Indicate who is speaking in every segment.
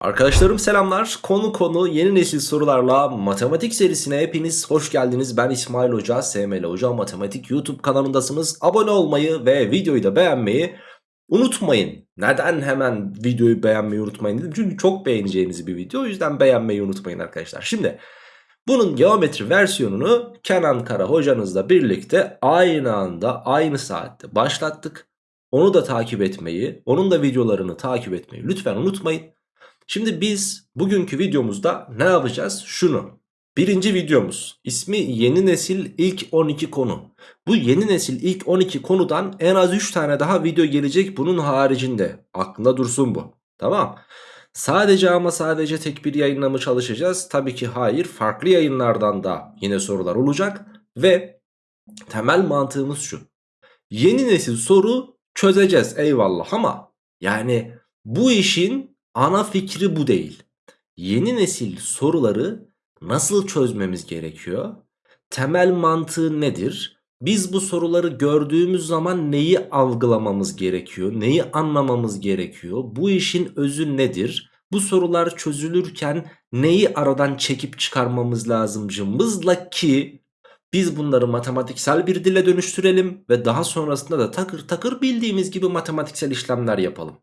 Speaker 1: Arkadaşlarım selamlar. Konu konu yeni nesil sorularla matematik serisine hepiniz hoş geldiniz. Ben İsmail Hoca, SML Hoca Matematik YouTube kanalındasınız. Abone olmayı ve videoyu da beğenmeyi unutmayın. Neden hemen videoyu beğenmeyi unutmayın dedim. Çünkü çok beğeneceğiniz bir video. O yüzden beğenmeyi unutmayın arkadaşlar. Şimdi bunun geometri versiyonunu Kenan Kara hocanızla birlikte aynı anda aynı saatte başlattık. Onu da takip etmeyi, onun da videolarını takip etmeyi lütfen unutmayın. Şimdi biz bugünkü videomuzda ne yapacağız? Şunu. Birinci videomuz. İsmi yeni nesil ilk 12 konu. Bu yeni nesil ilk 12 konudan en az 3 tane daha video gelecek bunun haricinde. Aklında dursun bu. Tamam. Sadece ama sadece tek bir yayınla mı çalışacağız? Tabii ki hayır. Farklı yayınlardan da yine sorular olacak. Ve temel mantığımız şu. Yeni nesil soru çözeceğiz eyvallah ama yani bu işin ana fikri bu değil. Yeni nesil soruları nasıl çözmemiz gerekiyor? Temel mantığı nedir? Biz bu soruları gördüğümüz zaman neyi algılamamız gerekiyor? Neyi anlamamız gerekiyor? Bu işin özü nedir? Bu sorular çözülürken neyi aradan çekip çıkarmamız lazım cımbızla ki biz bunları matematiksel bir dile dönüştürelim ve daha sonrasında da takır takır bildiğimiz gibi matematiksel işlemler yapalım.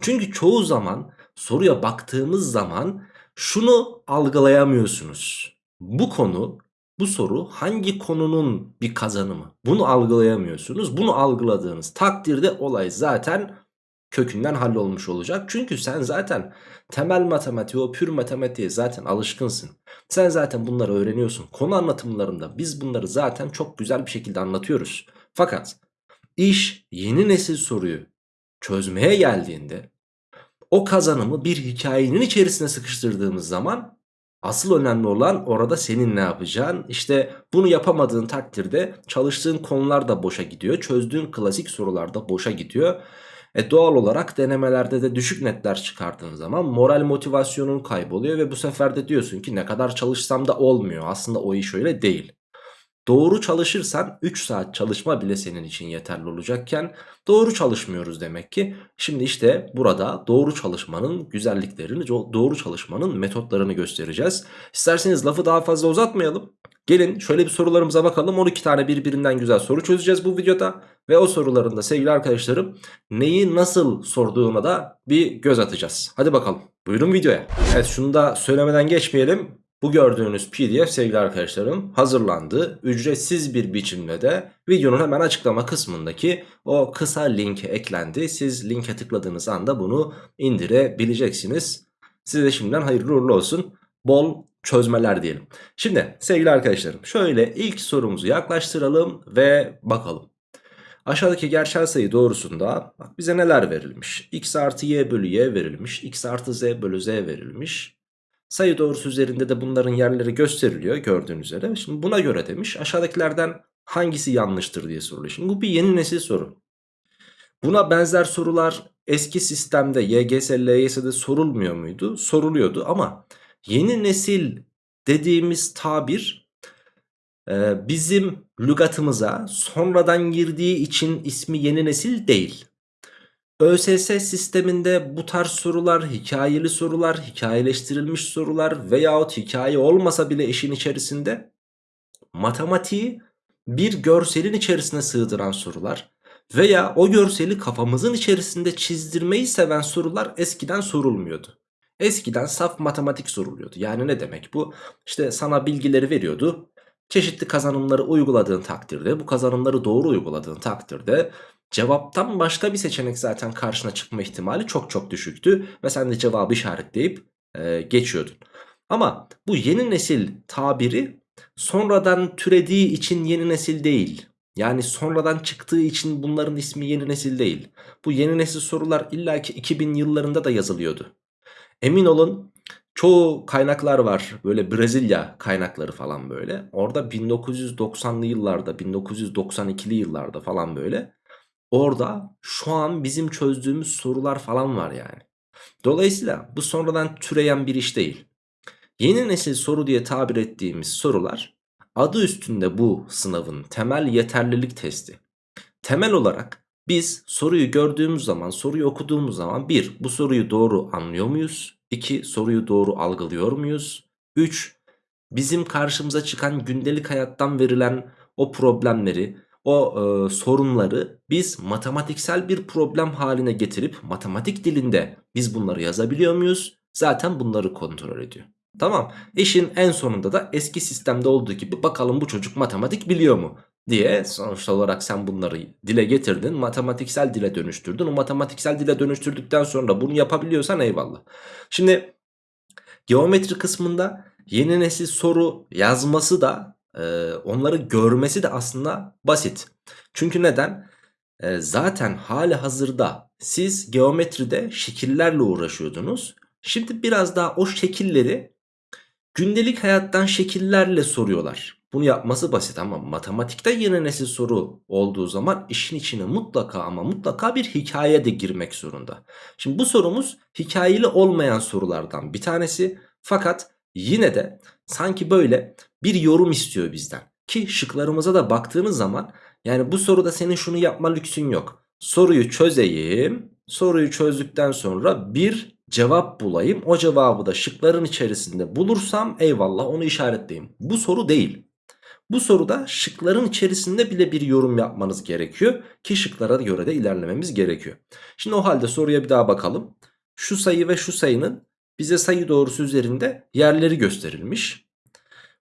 Speaker 1: Çünkü çoğu zaman soruya baktığımız zaman şunu algılayamıyorsunuz. Bu konu, bu soru hangi konunun bir kazanımı? Bunu algılayamıyorsunuz. Bunu algıladığınız takdirde olay zaten kökünden hallolmuş olacak. Çünkü sen zaten temel matematiği, o pür matematiğe zaten alışkınsın. Sen zaten bunları öğreniyorsun. Konu anlatımlarında biz bunları zaten çok güzel bir şekilde anlatıyoruz. Fakat iş yeni nesil soruyu çözmeye geldiğinde o kazanımı bir hikayenin içerisine sıkıştırdığımız zaman asıl önemli olan orada senin ne yapacağın. İşte bunu yapamadığın takdirde çalıştığın konular da boşa gidiyor. Çözdüğün klasik sorular da boşa gidiyor. E doğal olarak denemelerde de düşük netler çıkardığın zaman moral motivasyonun kayboluyor ve bu sefer de diyorsun ki ne kadar çalışsam da olmuyor. Aslında o iş öyle değil. Doğru çalışırsan 3 saat çalışma bile senin için yeterli olacakken doğru çalışmıyoruz demek ki. Şimdi işte burada doğru çalışmanın güzelliklerini, doğru çalışmanın metotlarını göstereceğiz. İsterseniz lafı daha fazla uzatmayalım. Gelin şöyle bir sorularımıza bakalım. 12 tane birbirinden güzel soru çözeceğiz bu videoda. Ve o soruların da sevgili arkadaşlarım neyi nasıl sorduğuna da bir göz atacağız. Hadi bakalım. Buyurun videoya. Evet şunu da söylemeden geçmeyelim. Bu gördüğünüz pdf sevgili arkadaşlarım hazırlandı. Ücretsiz bir biçimde de videonun hemen açıklama kısmındaki o kısa linke eklendi. Siz linke tıkladığınız anda bunu indirebileceksiniz. Size şimdiden hayırlı uğurlu olsun. Bol çözmeler diyelim. Şimdi sevgili arkadaşlarım şöyle ilk sorumuzu yaklaştıralım ve bakalım. Aşağıdaki gerçel sayı doğrusunda bak bize neler verilmiş? x artı y bölü y verilmiş. x artı z bölü z verilmiş. Sayı doğrusu üzerinde de bunların yerleri gösteriliyor gördüğünüz üzere. Şimdi buna göre demiş aşağıdakilerden hangisi yanlıştır diye soruluyor. Şimdi bu bir yeni nesil soru. Buna benzer sorular eski sistemde YGS, LYS'de sorulmuyor muydu? Soruluyordu ama yeni nesil dediğimiz tabir e, bizim lügatımıza sonradan girdiği için ismi yeni nesil değil. ÖSS sisteminde bu tarz sorular, hikayeli sorular, hikayeleştirilmiş sorular veyahut hikaye olmasa bile işin içerisinde matematiği bir görselin içerisine sığdıran sorular veya o görseli kafamızın içerisinde çizdirmeyi seven sorular eskiden sorulmuyordu. Eskiden saf matematik soruluyordu. Yani ne demek bu? İşte sana bilgileri veriyordu. Çeşitli kazanımları uyguladığın takdirde, bu kazanımları doğru uyguladığın takdirde Cevaptan başka bir seçenek zaten karşına çıkma ihtimali çok çok düşüktü. Ve sen de cevabı işaretleyip e, geçiyordun. Ama bu yeni nesil tabiri sonradan türediği için yeni nesil değil. Yani sonradan çıktığı için bunların ismi yeni nesil değil. Bu yeni nesil sorular illaki 2000 yıllarında da yazılıyordu. Emin olun çoğu kaynaklar var böyle Brezilya kaynakları falan böyle. Orada 1990'lı yıllarda 1992'li yıllarda falan böyle Orada şu an bizim çözdüğümüz sorular falan var yani. Dolayısıyla bu sonradan türeyen bir iş değil. Yeni nesil soru diye tabir ettiğimiz sorular adı üstünde bu sınavın temel yeterlilik testi. Temel olarak biz soruyu gördüğümüz zaman, soruyu okuduğumuz zaman bir, bu soruyu doğru anlıyor muyuz? 2. Soruyu doğru algılıyor muyuz? 3. Bizim karşımıza çıkan gündelik hayattan verilen o problemleri, o e, sorunları biz matematiksel bir problem haline getirip matematik dilinde biz bunları yazabiliyor muyuz? Zaten bunları kontrol ediyor. Tamam. İşin en sonunda da eski sistemde olduğu gibi bakalım bu çocuk matematik biliyor mu? Diye sonuç olarak sen bunları dile getirdin matematiksel dile dönüştürdün. O matematiksel dile dönüştürdükten sonra bunu yapabiliyorsan eyvallah. Şimdi geometri kısmında yeni nesil soru yazması da e, onları görmesi de aslında basit. Çünkü neden? E, zaten hali hazırda siz geometride şekillerle uğraşıyordunuz. Şimdi biraz daha o şekilleri gündelik hayattan şekillerle soruyorlar bunu yapması basit ama matematikte yeni nesil soru olduğu zaman işin içine mutlaka ama mutlaka bir hikaye de girmek zorunda. Şimdi bu sorumuz hikayeli olmayan sorulardan bir tanesi. Fakat yine de sanki böyle bir yorum istiyor bizden. Ki şıklarımıza da baktığınız zaman yani bu soruda senin şunu yapma lüksün yok. Soruyu çözeyim. Soruyu çözdükten sonra bir cevap bulayım. O cevabı da şıkların içerisinde bulursam eyvallah onu işaretleyeyim. Bu soru değil. Bu soruda şıkların içerisinde bile bir yorum yapmanız gerekiyor ki şıklara göre de ilerlememiz gerekiyor. Şimdi o halde soruya bir daha bakalım. Şu sayı ve şu sayının bize sayı doğrusu üzerinde yerleri gösterilmiş.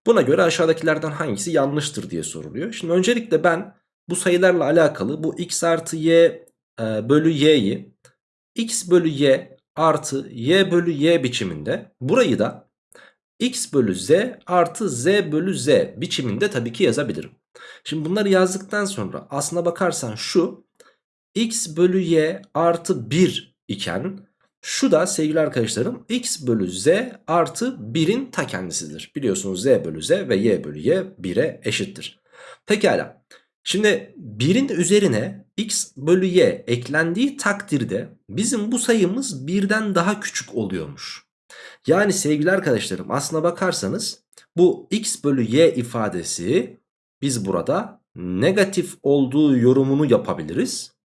Speaker 1: Buna göre aşağıdakilerden hangisi yanlıştır diye soruluyor. Şimdi öncelikle ben bu sayılarla alakalı bu x artı y e, bölü y'yi x bölü y artı y bölü y biçiminde burayı da x bölü z artı z bölü z biçiminde tabii ki yazabilirim. Şimdi bunları yazdıktan sonra aslına bakarsan şu x bölü y artı 1 iken şu da sevgili arkadaşlarım x bölü z artı 1'in ta kendisidir. Biliyorsunuz z bölü z ve y bölü y 1'e eşittir. Pekala. Şimdi 1'in üzerine x bölü y eklendiği takdirde bizim bu sayımız 1'den daha küçük oluyormuş. Yani sevgili arkadaşlarım aslına bakarsanız bu x bölü y ifadesi biz burada negatif olduğu yorumunu yapabiliriz.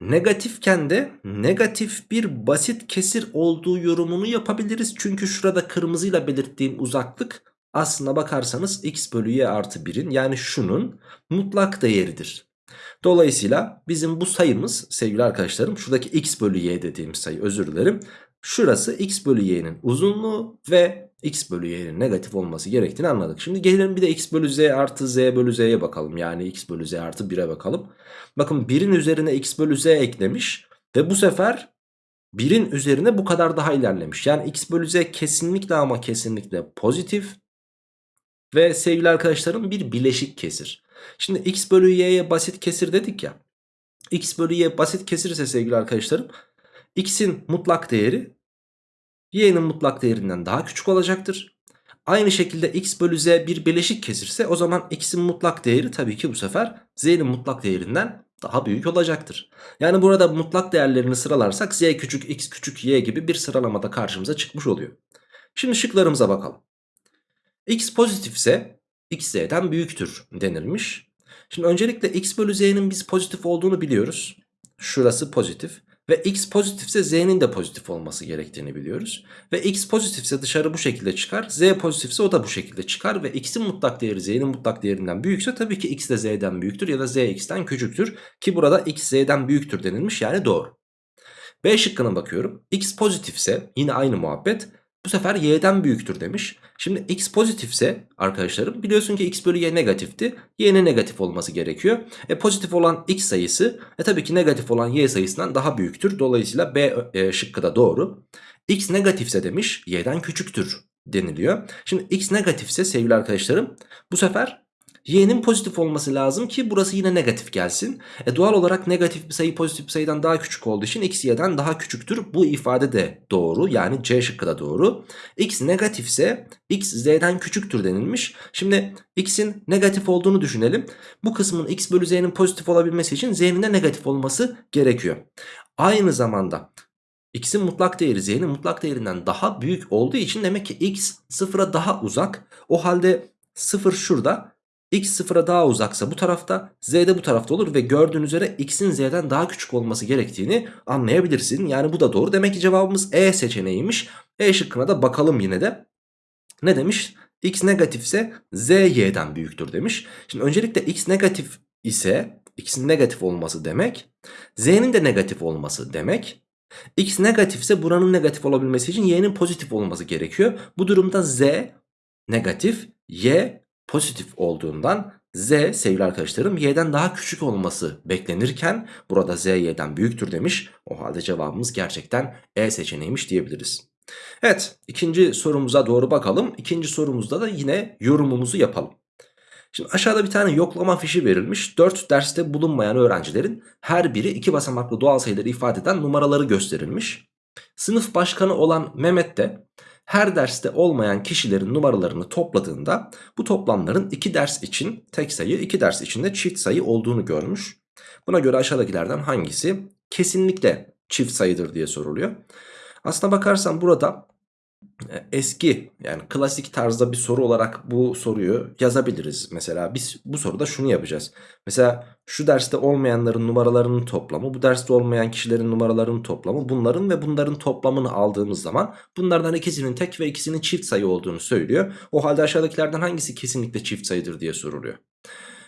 Speaker 1: Negatifken de negatif bir basit kesir olduğu yorumunu yapabiliriz. Çünkü şurada kırmızıyla belirttiğim uzaklık aslına bakarsanız x bölü y artı 1'in yani şunun mutlak değeridir. Dolayısıyla bizim bu sayımız sevgili arkadaşlarım şuradaki x bölü y dediğim sayı özür dilerim. Şurası x bölü y'nin uzunluğu ve x bölü y'nin negatif olması gerektiğini anladık. Şimdi gelelim bir de x bölü z artı z bölü z'ye bakalım. Yani x bölü z artı 1'e bakalım. Bakın 1'in üzerine x bölü z eklemiş ve bu sefer 1'in üzerine bu kadar daha ilerlemiş. Yani x bölü z kesinlikle ama kesinlikle pozitif ve sevgili arkadaşlarım bir bileşik kesir. Şimdi x bölü y'ye basit kesir dedik ya. x bölü y basit kesir ise sevgili arkadaşlarım x'in mutlak değeri y'nin mutlak değerinden daha küçük olacaktır. Aynı şekilde x bölü z bir bileşik kesirse o zaman x'in mutlak değeri tabii ki bu sefer z'nin mutlak değerinden daha büyük olacaktır. Yani burada mutlak değerlerini sıralarsak z küçük x küçük y gibi bir sıralamada karşımıza çıkmış oluyor. Şimdi şıklarımıza bakalım. x pozitifse x z'den büyüktür denilmiş. Şimdi öncelikle x bölü z'nin biz pozitif olduğunu biliyoruz. Şurası pozitif. Ve x pozitifse z'nin de pozitif olması gerektiğini biliyoruz. Ve x pozitifse dışarı bu şekilde çıkar. z pozitifse o da bu şekilde çıkar. Ve x'in mutlak değeri z'nin mutlak değerinden büyükse tabii ki x de z'den büyüktür ya da z x'ten küçüktür. Ki burada x z'den büyüktür denilmiş yani doğru. B şıkkına bakıyorum. x pozitifse yine aynı muhabbet. Bu sefer y'den büyüktür demiş. Şimdi x pozitifse arkadaşlarım biliyorsun ki x bölü y negatifti. y'nin negatif olması gerekiyor. E pozitif olan x sayısı e tabii ki negatif olan y sayısından daha büyüktür. Dolayısıyla B e, şıkkı da doğru. x negatifse demiş y'den küçüktür deniliyor. Şimdi x negatifse sevgili arkadaşlarım bu sefer y'nin pozitif olması lazım ki burası yine negatif gelsin. E doğal olarak negatif bir sayı pozitif bir sayıdan daha küçük olduğu için x y'den daha küçüktür. Bu ifade de doğru yani C şıkkı da doğru. x negatifse x z'den küçüktür denilmiş. Şimdi x'in negatif olduğunu düşünelim. Bu kısmın x bölü z'nin pozitif olabilmesi için z'nin de negatif olması gerekiyor. Aynı zamanda x'in mutlak değeri z'nin mutlak değerinden daha büyük olduğu için demek ki x sıfıra daha uzak. O halde sıfır şurada x sıfıra daha uzaksa bu tarafta z de bu tarafta olur ve gördüğün üzere x'in z'den daha küçük olması gerektiğini anlayabilirsin. Yani bu da doğru. Demek ki cevabımız E seçeneğiymiş. E şıkkına da bakalım yine de. Ne demiş? x negatifse z y'den büyüktür demiş. Şimdi öncelikle x negatif ise x'in negatif olması demek z'nin de negatif olması demek. x negatifse buranın negatif olabilmesi için y'nin pozitif olması gerekiyor. Bu durumda z negatif y pozitif olduğundan z sevgili arkadaşlarım y'den daha küçük olması beklenirken burada z y'den büyüktür demiş. O halde cevabımız gerçekten E seçeneğiymiş diyebiliriz. Evet ikinci sorumuza doğru bakalım. İkinci sorumuzda da yine yorumumuzu yapalım. Şimdi aşağıda bir tane yoklama fişi verilmiş. 4 derste bulunmayan öğrencilerin her biri iki basamaklı doğal sayıları ifade eden numaraları gösterilmiş. Sınıf başkanı olan Mehmet de her derste olmayan kişilerin numaralarını topladığında bu toplamların iki ders için tek sayı, iki ders için de çift sayı olduğunu görmüş. Buna göre aşağıdakilerden hangisi kesinlikle çift sayıdır diye soruluyor. Aslına bakarsan burada eski yani klasik tarzda bir soru olarak bu soruyu yazabiliriz. Mesela biz bu soruda şunu yapacağız. Mesela şu derste olmayanların numaralarının toplamı, bu derste olmayan kişilerin numaralarının toplamı, bunların ve bunların toplamını aldığımız zaman bunlardan ikisinin tek ve ikisinin çift sayı olduğunu söylüyor. O halde aşağıdakilerden hangisi kesinlikle çift sayıdır diye soruluyor.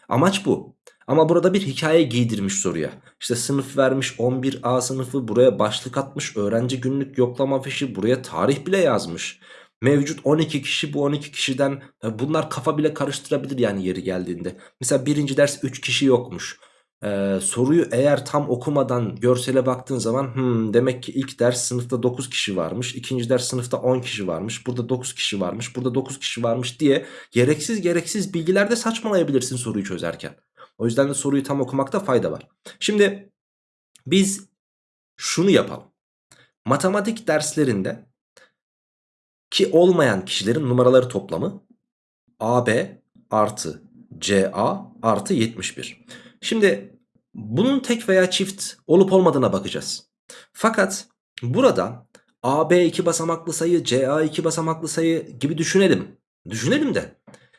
Speaker 1: Amaç bu. Ama burada bir hikaye giydirmiş soruya. İşte sınıf vermiş 11A sınıfı buraya başlık atmış öğrenci günlük yoklama fişi buraya tarih bile yazmış. Mevcut 12 kişi bu 12 kişiden bunlar kafa bile karıştırabilir yani yeri geldiğinde. Mesela birinci ders 3 kişi yokmuş. Ee, soruyu eğer tam okumadan görsele baktığın zaman hmm, demek ki ilk ders sınıfta 9 kişi varmış. ikinci ders sınıfta 10 kişi varmış. Burada 9 kişi varmış. Burada 9 kişi varmış diye gereksiz gereksiz bilgilerde saçmalayabilirsin soruyu çözerken. O yüzden de soruyu tam okumakta fayda var. Şimdi biz şunu yapalım. Matematik derslerinde ki olmayan kişilerin numaraları toplamı AB artı CA artı 71. Şimdi bunun tek veya çift olup olmadığına bakacağız. Fakat burada AB iki basamaklı sayı, CA iki basamaklı sayı gibi düşünelim. Düşünelim de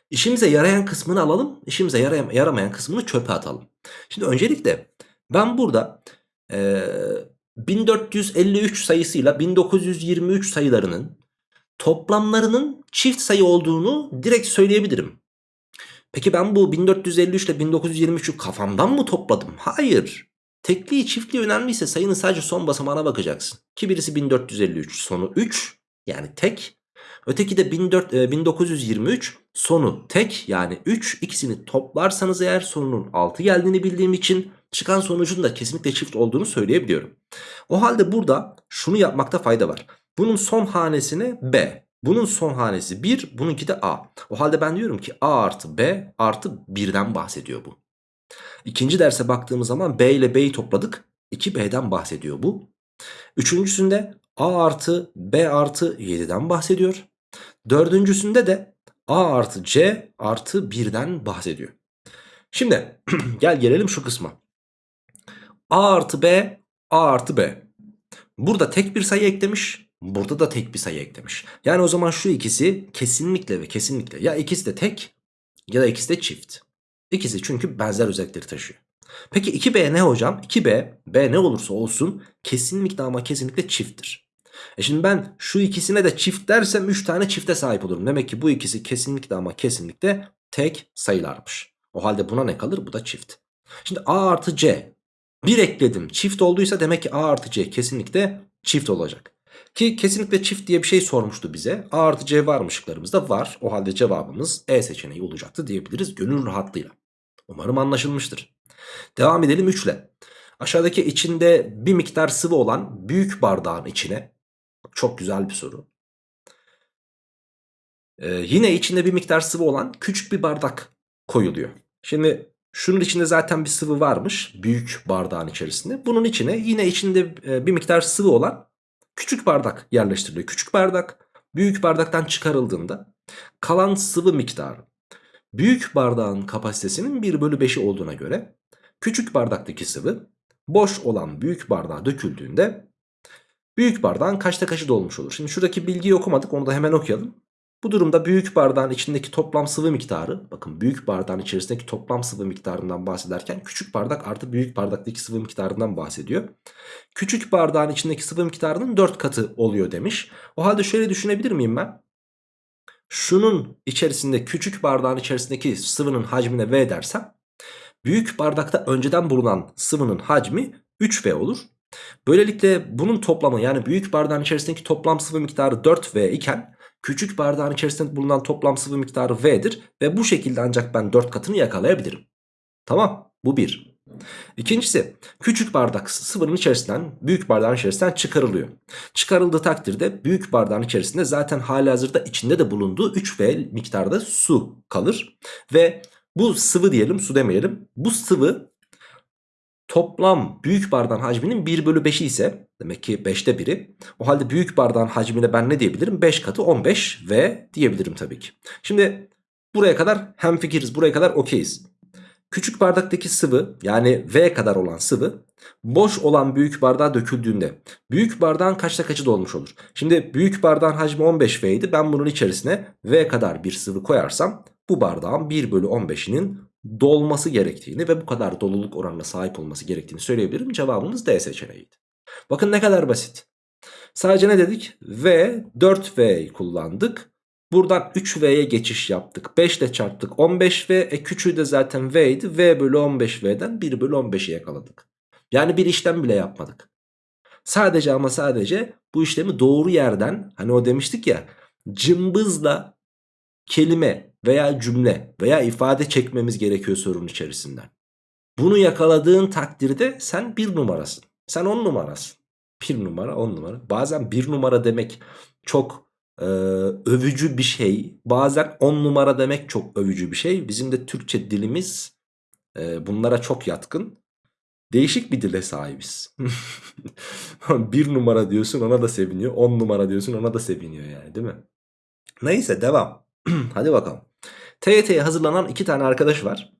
Speaker 1: İşimize yarayan kısmını alalım. işimize yaramayan kısmını çöpe atalım. Şimdi öncelikle ben burada e, 1453 sayısıyla 1923 sayılarının toplamlarının çift sayı olduğunu direkt söyleyebilirim. Peki ben bu 1453 ile 1923'ü kafamdan mı topladım? Hayır. Tekliği çiftliği önemliyse sayının sadece son basamağına bakacaksın. Ki birisi 1453 sonu 3 yani tek. Öteki de 14, 1923 sonu tek yani 3 ikisini toplarsanız eğer sonunun 6 geldiğini bildiğim için çıkan sonucun da kesinlikle çift olduğunu söyleyebiliyorum. O halde burada şunu yapmakta fayda var. Bunun son hanesine B. Bunun son hanesi 1 bununki de A. O halde ben diyorum ki A artı B artı 1'den bahsediyor bu. İkinci derse baktığımız zaman B ile B'yi topladık. 2B'den bahsediyor bu. Üçüncüsünde A artı B artı 7'den bahsediyor. Dördüncüsünde de A artı C artı 1'den bahsediyor. Şimdi gel gelelim şu kısma. A artı B, A artı B. Burada tek bir sayı eklemiş. Burada da tek bir sayı eklemiş. Yani o zaman şu ikisi kesinlikle ve kesinlikle ya ikisi de tek ya da ikisi de çift. İkisi çünkü benzer özellikleri taşıyor. Peki 2B ne hocam? 2B, B ne olursa olsun kesinlikle ama kesinlikle çifttir. E şimdi ben şu ikisine de çift dersem 3 tane çifte sahip olurum. Demek ki bu ikisi kesinlikle ama kesinlikle tek sayılarmış. O halde buna ne kalır? Bu da çift. Şimdi A artı C. Bir ekledim. Çift olduysa demek ki A artı C kesinlikle çift olacak. Ki kesinlikle çift diye bir şey sormuştu bize. A artı C var mı şıklarımızda? Var. O halde cevabımız E seçeneği olacaktı diyebiliriz gönül rahatlığıyla. Umarım anlaşılmıştır. Devam edelim 3 ile. Aşağıdaki içinde bir miktar sıvı olan büyük bardağın içine çok güzel bir soru. Ee, yine içinde bir miktar sıvı olan küçük bir bardak koyuluyor. Şimdi şunun içinde zaten bir sıvı varmış büyük bardağın içerisinde. Bunun içine yine içinde bir miktar sıvı olan küçük bardak yerleştiriliyor. Küçük bardak büyük bardaktan çıkarıldığında kalan sıvı miktarı büyük bardağın kapasitesinin 1 bölü 5'i olduğuna göre küçük bardaktaki sıvı boş olan büyük bardağa döküldüğünde Büyük bardağın kaçta kaçı dolmuş olur? Şimdi şuradaki bilgiyi okumadık onu da hemen okuyalım. Bu durumda büyük bardağın içindeki toplam sıvı miktarı bakın büyük bardağın içerisindeki toplam sıvı miktarından bahsederken küçük bardak artı büyük bardaktaki sıvı miktarından bahsediyor. Küçük bardağın içindeki sıvı miktarının 4 katı oluyor demiş. O halde şöyle düşünebilir miyim ben? Şunun içerisinde küçük bardağın içerisindeki sıvının hacmine V dersem büyük bardakta önceden bulunan sıvının hacmi 3V olur. Böylelikle bunun toplamı yani büyük bardağın içerisindeki toplam sıvı miktarı 4V iken küçük bardağın içerisinde bulunan toplam sıvı miktarı V'dir ve bu şekilde ancak ben 4 katını yakalayabilirim. Tamam bu bir. İkincisi küçük bardak sıvının içerisinden büyük bardağın içerisinden çıkarılıyor. Çıkarıldığı takdirde büyük bardağın içerisinde zaten hali hazırda içinde de bulunduğu 3V miktarda su kalır. Ve bu sıvı diyelim su demeyelim. Bu sıvı toplam büyük bardağın hacminin 1 bölü 5'i ise demek ki 5'te 1'i. O halde büyük bardağın hacmine ben ne diyebilirim? 5 katı 15 ve diyebilirim tabii ki. Şimdi buraya kadar hemfikiriz buraya kadar okeyiz. Küçük bardaktaki sıvı yani V kadar olan sıvı boş olan büyük bardağa döküldüğünde büyük bardağın kaçta kaçı dolmuş olur? Şimdi büyük bardağın hacmi 15V idi ben bunun içerisine V kadar bir sıvı koyarsam bu bardağın 1 bölü 15'inin dolması gerektiğini ve bu kadar doluluk oranına sahip olması gerektiğini söyleyebilirim. Cevabımız D seçeneğiydi. Bakın ne kadar basit. Sadece ne dedik? V 4V kullandık. Buradan 3V'ye geçiş yaptık. 5 ile çarptık 15V. E küçüğü de zaten V idi. V bölü 15V'den 1 bölü 15'i yakaladık. Yani bir işlem bile yapmadık. Sadece ama sadece bu işlemi doğru yerden hani o demiştik ya cımbızla kelime veya cümle veya ifade çekmemiz gerekiyor sorunun içerisinden. Bunu yakaladığın takdirde sen bir numarasın. Sen on numarasın. Bir numara on numara. Bazen bir numara demek çok e, övücü bir şey. Bazen on numara demek çok övücü bir şey. Bizim de Türkçe dilimiz e, bunlara çok yatkın. Değişik bir dile sahibiz. bir numara diyorsun ona da seviniyor. On numara diyorsun ona da seviniyor yani değil mi? Neyse devam. Hadi bakalım. TYT'ye hazırlanan iki tane arkadaş var.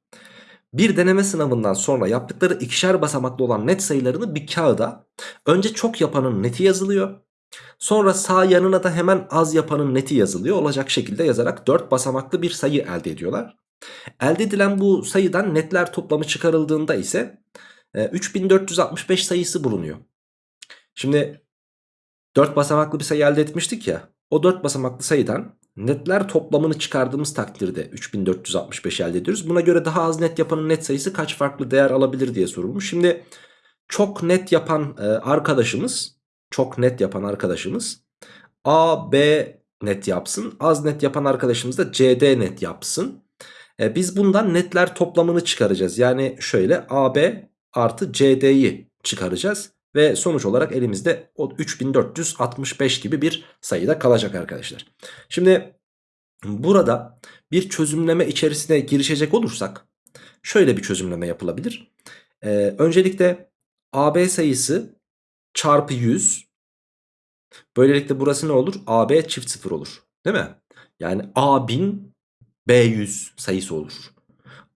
Speaker 1: Bir deneme sınavından sonra yaptıkları ikişer basamaklı olan net sayılarını bir kağıda önce çok yapanın neti yazılıyor. Sonra sağ yanına da hemen az yapanın neti yazılıyor. Olacak şekilde yazarak 4 basamaklı bir sayı elde ediyorlar. Elde edilen bu sayıdan netler toplamı çıkarıldığında ise 3465 e, sayısı bulunuyor. Şimdi 4 basamaklı bir sayı elde etmiştik ya. O 4 basamaklı sayıdan netler toplamını çıkardığımız takdirde 3465 elde ediyoruz. Buna göre daha az net yapanın net sayısı kaç farklı değer alabilir diye sorulmuş. Şimdi çok net yapan e, arkadaşımız çok net yapan arkadaşımız A, B net yapsın. Az net yapan arkadaşımız da CD net yapsın. E, biz bundan netler toplamını çıkaracağız. Yani şöyle AB artı CD'yi çıkaracağız. Ve sonuç olarak elimizde o 3465 gibi bir sayıda kalacak arkadaşlar. Şimdi burada bir çözümleme içerisine girişecek olursak şöyle bir çözümleme yapılabilir. Ee, öncelikle AB sayısı çarpı 100. Böylelikle burası ne olur? AB çift sıfır olur. Değil mi? Yani A1000 B100 sayısı olur.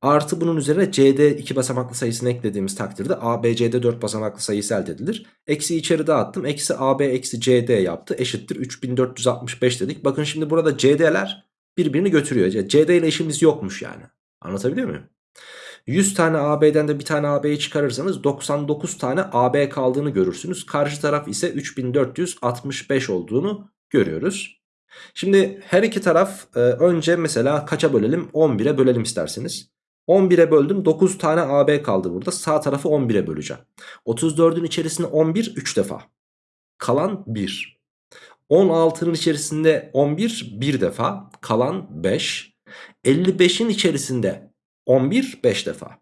Speaker 1: Artı bunun üzerine CD 2 basamaklı sayısını eklediğimiz takdirde ABC'de 4 basamaklı sayısı elde edilir. Eksi içeri dağıttım. Eksi AB eksi CD yaptı. Eşittir 3465 dedik. Bakın şimdi burada CD'ler birbirini götürüyor. CD ile işimiz yokmuş yani. Anlatabiliyor muyum? 100 tane AB'den de bir tane AB'yi çıkarırsanız 99 tane AB kaldığını görürsünüz. Karşı taraf ise 3465 olduğunu görüyoruz. Şimdi her iki taraf e, önce mesela kaça bölelim? 11'e bölelim isterseniz. 11'e böldüm 9 tane AB kaldı burada. Sağ tarafı 11'e böleceğim. 34'ün içerisinde 11 3 defa. Kalan 1. 16'nın içerisinde 11 1 defa. Kalan 5. 55'in içerisinde 11 5 defa.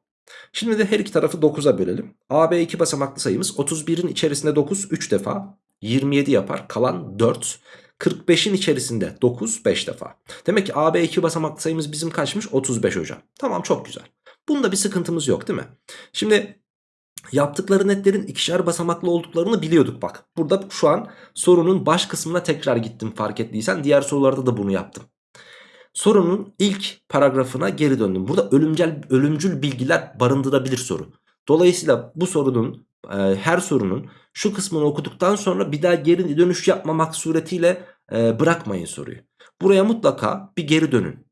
Speaker 1: Şimdi de her iki tarafı 9'a bölelim. AB 2 basamaklı sayımız 31'in içerisinde 9 3 defa. 27 yapar. Kalan 4. 45'in içerisinde 9 5 defa. Demek ki AB 2 basamaklı sayımız bizim kaçmış? 35 hocam. Tamam çok güzel. Bunda bir sıkıntımız yok değil mi? Şimdi yaptıkları netlerin ikişer basamaklı olduklarını biliyorduk bak. Burada şu an sorunun baş kısmına tekrar gittim fark ettiysen. Diğer sorularda da bunu yaptım. Sorunun ilk paragrafına geri döndüm. Burada ölümcül, ölümcül bilgiler barındırabilir soru. Dolayısıyla bu sorunun her sorunun şu kısmını okuduktan sonra bir daha geri dönüş yapmamak suretiyle bırakmayın soruyu. Buraya mutlaka bir geri dönün.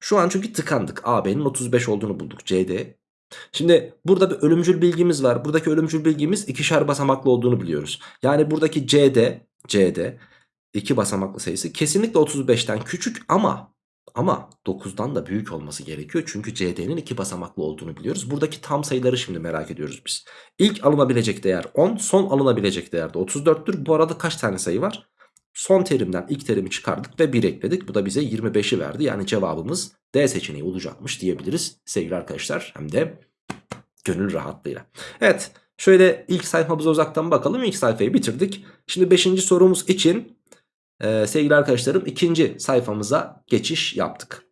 Speaker 1: Şu an çünkü tıkandık. AB'nin 35 olduğunu bulduk. CD. Şimdi burada bir ölümcül bilgimiz var. Buradaki ölümcül bilgimiz ikişer basamaklı olduğunu biliyoruz. Yani buradaki CD, CD iki basamaklı sayısı kesinlikle 35'ten küçük ama ama 9'dan da büyük olması gerekiyor. Çünkü CD'nin iki basamaklı olduğunu biliyoruz. Buradaki tam sayıları şimdi merak ediyoruz biz. İlk alınabilecek değer 10, son alınabilecek değer de 34'tür. Bu arada kaç tane sayı var? Son terimden ilk terimi çıkardık ve 1 ekledik. Bu da bize 25'i verdi. Yani cevabımız D seçeneği olacakmış diyebiliriz sevgili arkadaşlar. Hem de gönül rahatlığıyla. Evet şöyle ilk sayfamıza uzaktan bakalım. İlk sayfayı bitirdik. Şimdi 5. sorumuz için e, sevgili arkadaşlarım ikinci sayfamıza geçiş yaptık.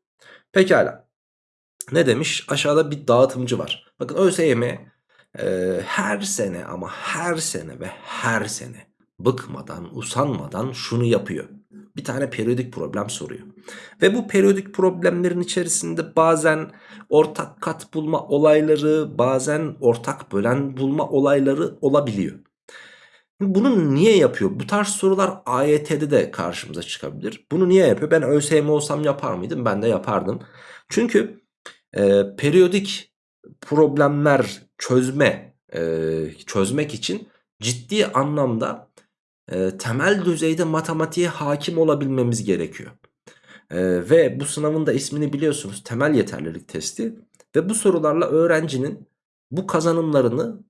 Speaker 1: Pekala. Ne demiş? Aşağıda bir dağıtımcı var. Bakın ÖSYM e, her sene ama her sene ve her sene bıkmadan, usanmadan şunu yapıyor. Bir tane periyodik problem soruyor. Ve bu periyodik problemlerin içerisinde bazen ortak kat bulma olayları, bazen ortak bölen bulma olayları olabiliyor. Bunu niye yapıyor? Bu tarz sorular AYT'de de karşımıza çıkabilir. Bunu niye yapıyor? Ben ÖSYM olsam yapar mıydım? Ben de yapardım. Çünkü e, periyodik problemler çözme e, çözmek için ciddi anlamda e, temel düzeyde matematiğe hakim olabilmemiz gerekiyor. E, ve bu sınavın da ismini biliyorsunuz temel yeterlilik testi. Ve bu sorularla öğrencinin bu kazanımlarını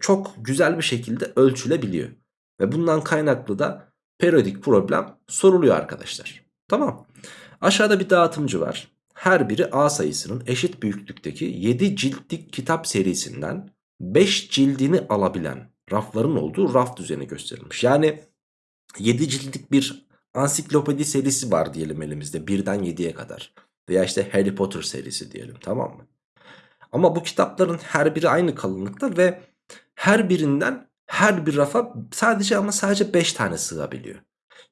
Speaker 1: çok güzel bir şekilde ölçülebiliyor. Ve bundan kaynaklı da periyodik problem soruluyor arkadaşlar. Tamam. Aşağıda bir dağıtımcı var. Her biri A sayısının eşit büyüklükteki 7 ciltlik kitap serisinden 5 cildini alabilen rafların olduğu raf düzeni gösterilmiş. Yani 7 ciltlik bir ansiklopedi serisi var diyelim elimizde birden 7'ye kadar. Veya işte Harry Potter serisi diyelim tamam mı? Ama bu kitapların her biri aynı kalınlıkta ve her birinden her bir rafa sadece ama sadece 5 tane sığabiliyor.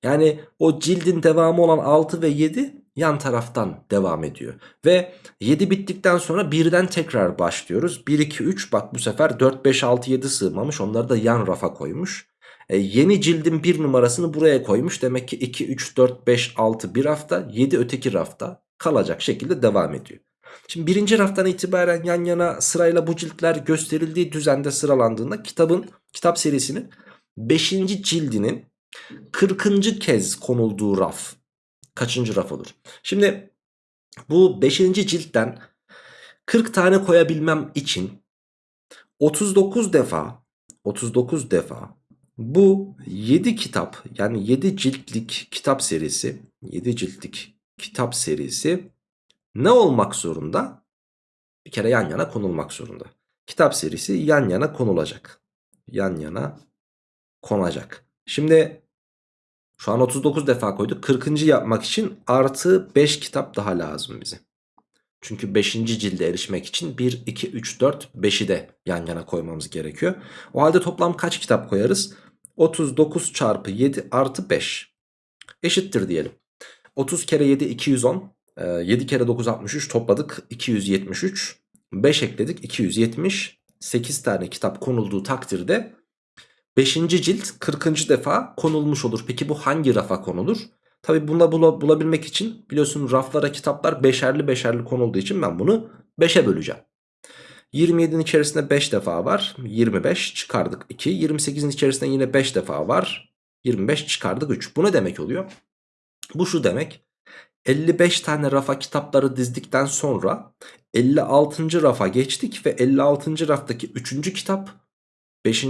Speaker 1: Yani o cildin devamı olan 6 ve 7 yan taraftan devam ediyor. Ve 7 bittikten sonra birden tekrar başlıyoruz. 1, 2, 3 bak bu sefer 4, 5, 6, 7 sığmamış. Onları da yan rafa koymuş. E, yeni cildin bir numarasını buraya koymuş. Demek ki 2, 3, 4, 5, 6 bir rafta 7 öteki rafta kalacak şekilde devam ediyor. Şimdi birinci raftan itibaren yan yana sırayla bu ciltler gösterildiği düzende sıralandığında kitabın kitap serisinin 5. cildinin 40. kez konulduğu raf kaçıncı raf olur? Şimdi bu 5. ciltten 40 tane koyabilmem için 39 defa 39 defa bu 7 kitap yani 7 ciltlik kitap serisi 7 ciltlik kitap serisi ne olmak zorunda? Bir kere yan yana konulmak zorunda. Kitap serisi yan yana konulacak. Yan yana konacak. Şimdi şu an 39 defa koyduk. 40. yapmak için artı 5 kitap daha lazım bize. Çünkü 5. cilde erişmek için 1, 2, 3, 4, 5'i de yan yana koymamız gerekiyor. O halde toplam kaç kitap koyarız? 39 çarpı 7 artı 5 eşittir diyelim. 30 kere 7 210 7 kere 9 63 topladık 273 5 ekledik 270 8 tane kitap konulduğu takdirde 5. cilt 40. defa konulmuş olur. Peki bu hangi rafa konulur? Tabi bunu bula, bulabilmek için biliyorsun raflara kitaplar beşerli beşerli konulduğu için ben bunu 5'e böleceğim. 27'nin içerisinde 5 defa var. 25 çıkardık 2. 28'in içerisinde yine 5 defa var. 25 çıkardık 3. Bu ne demek oluyor? Bu şu demek. 55 tane rafa kitapları dizdikten sonra 56. rafa geçtik ve 56. raftaki 3. kitap 5.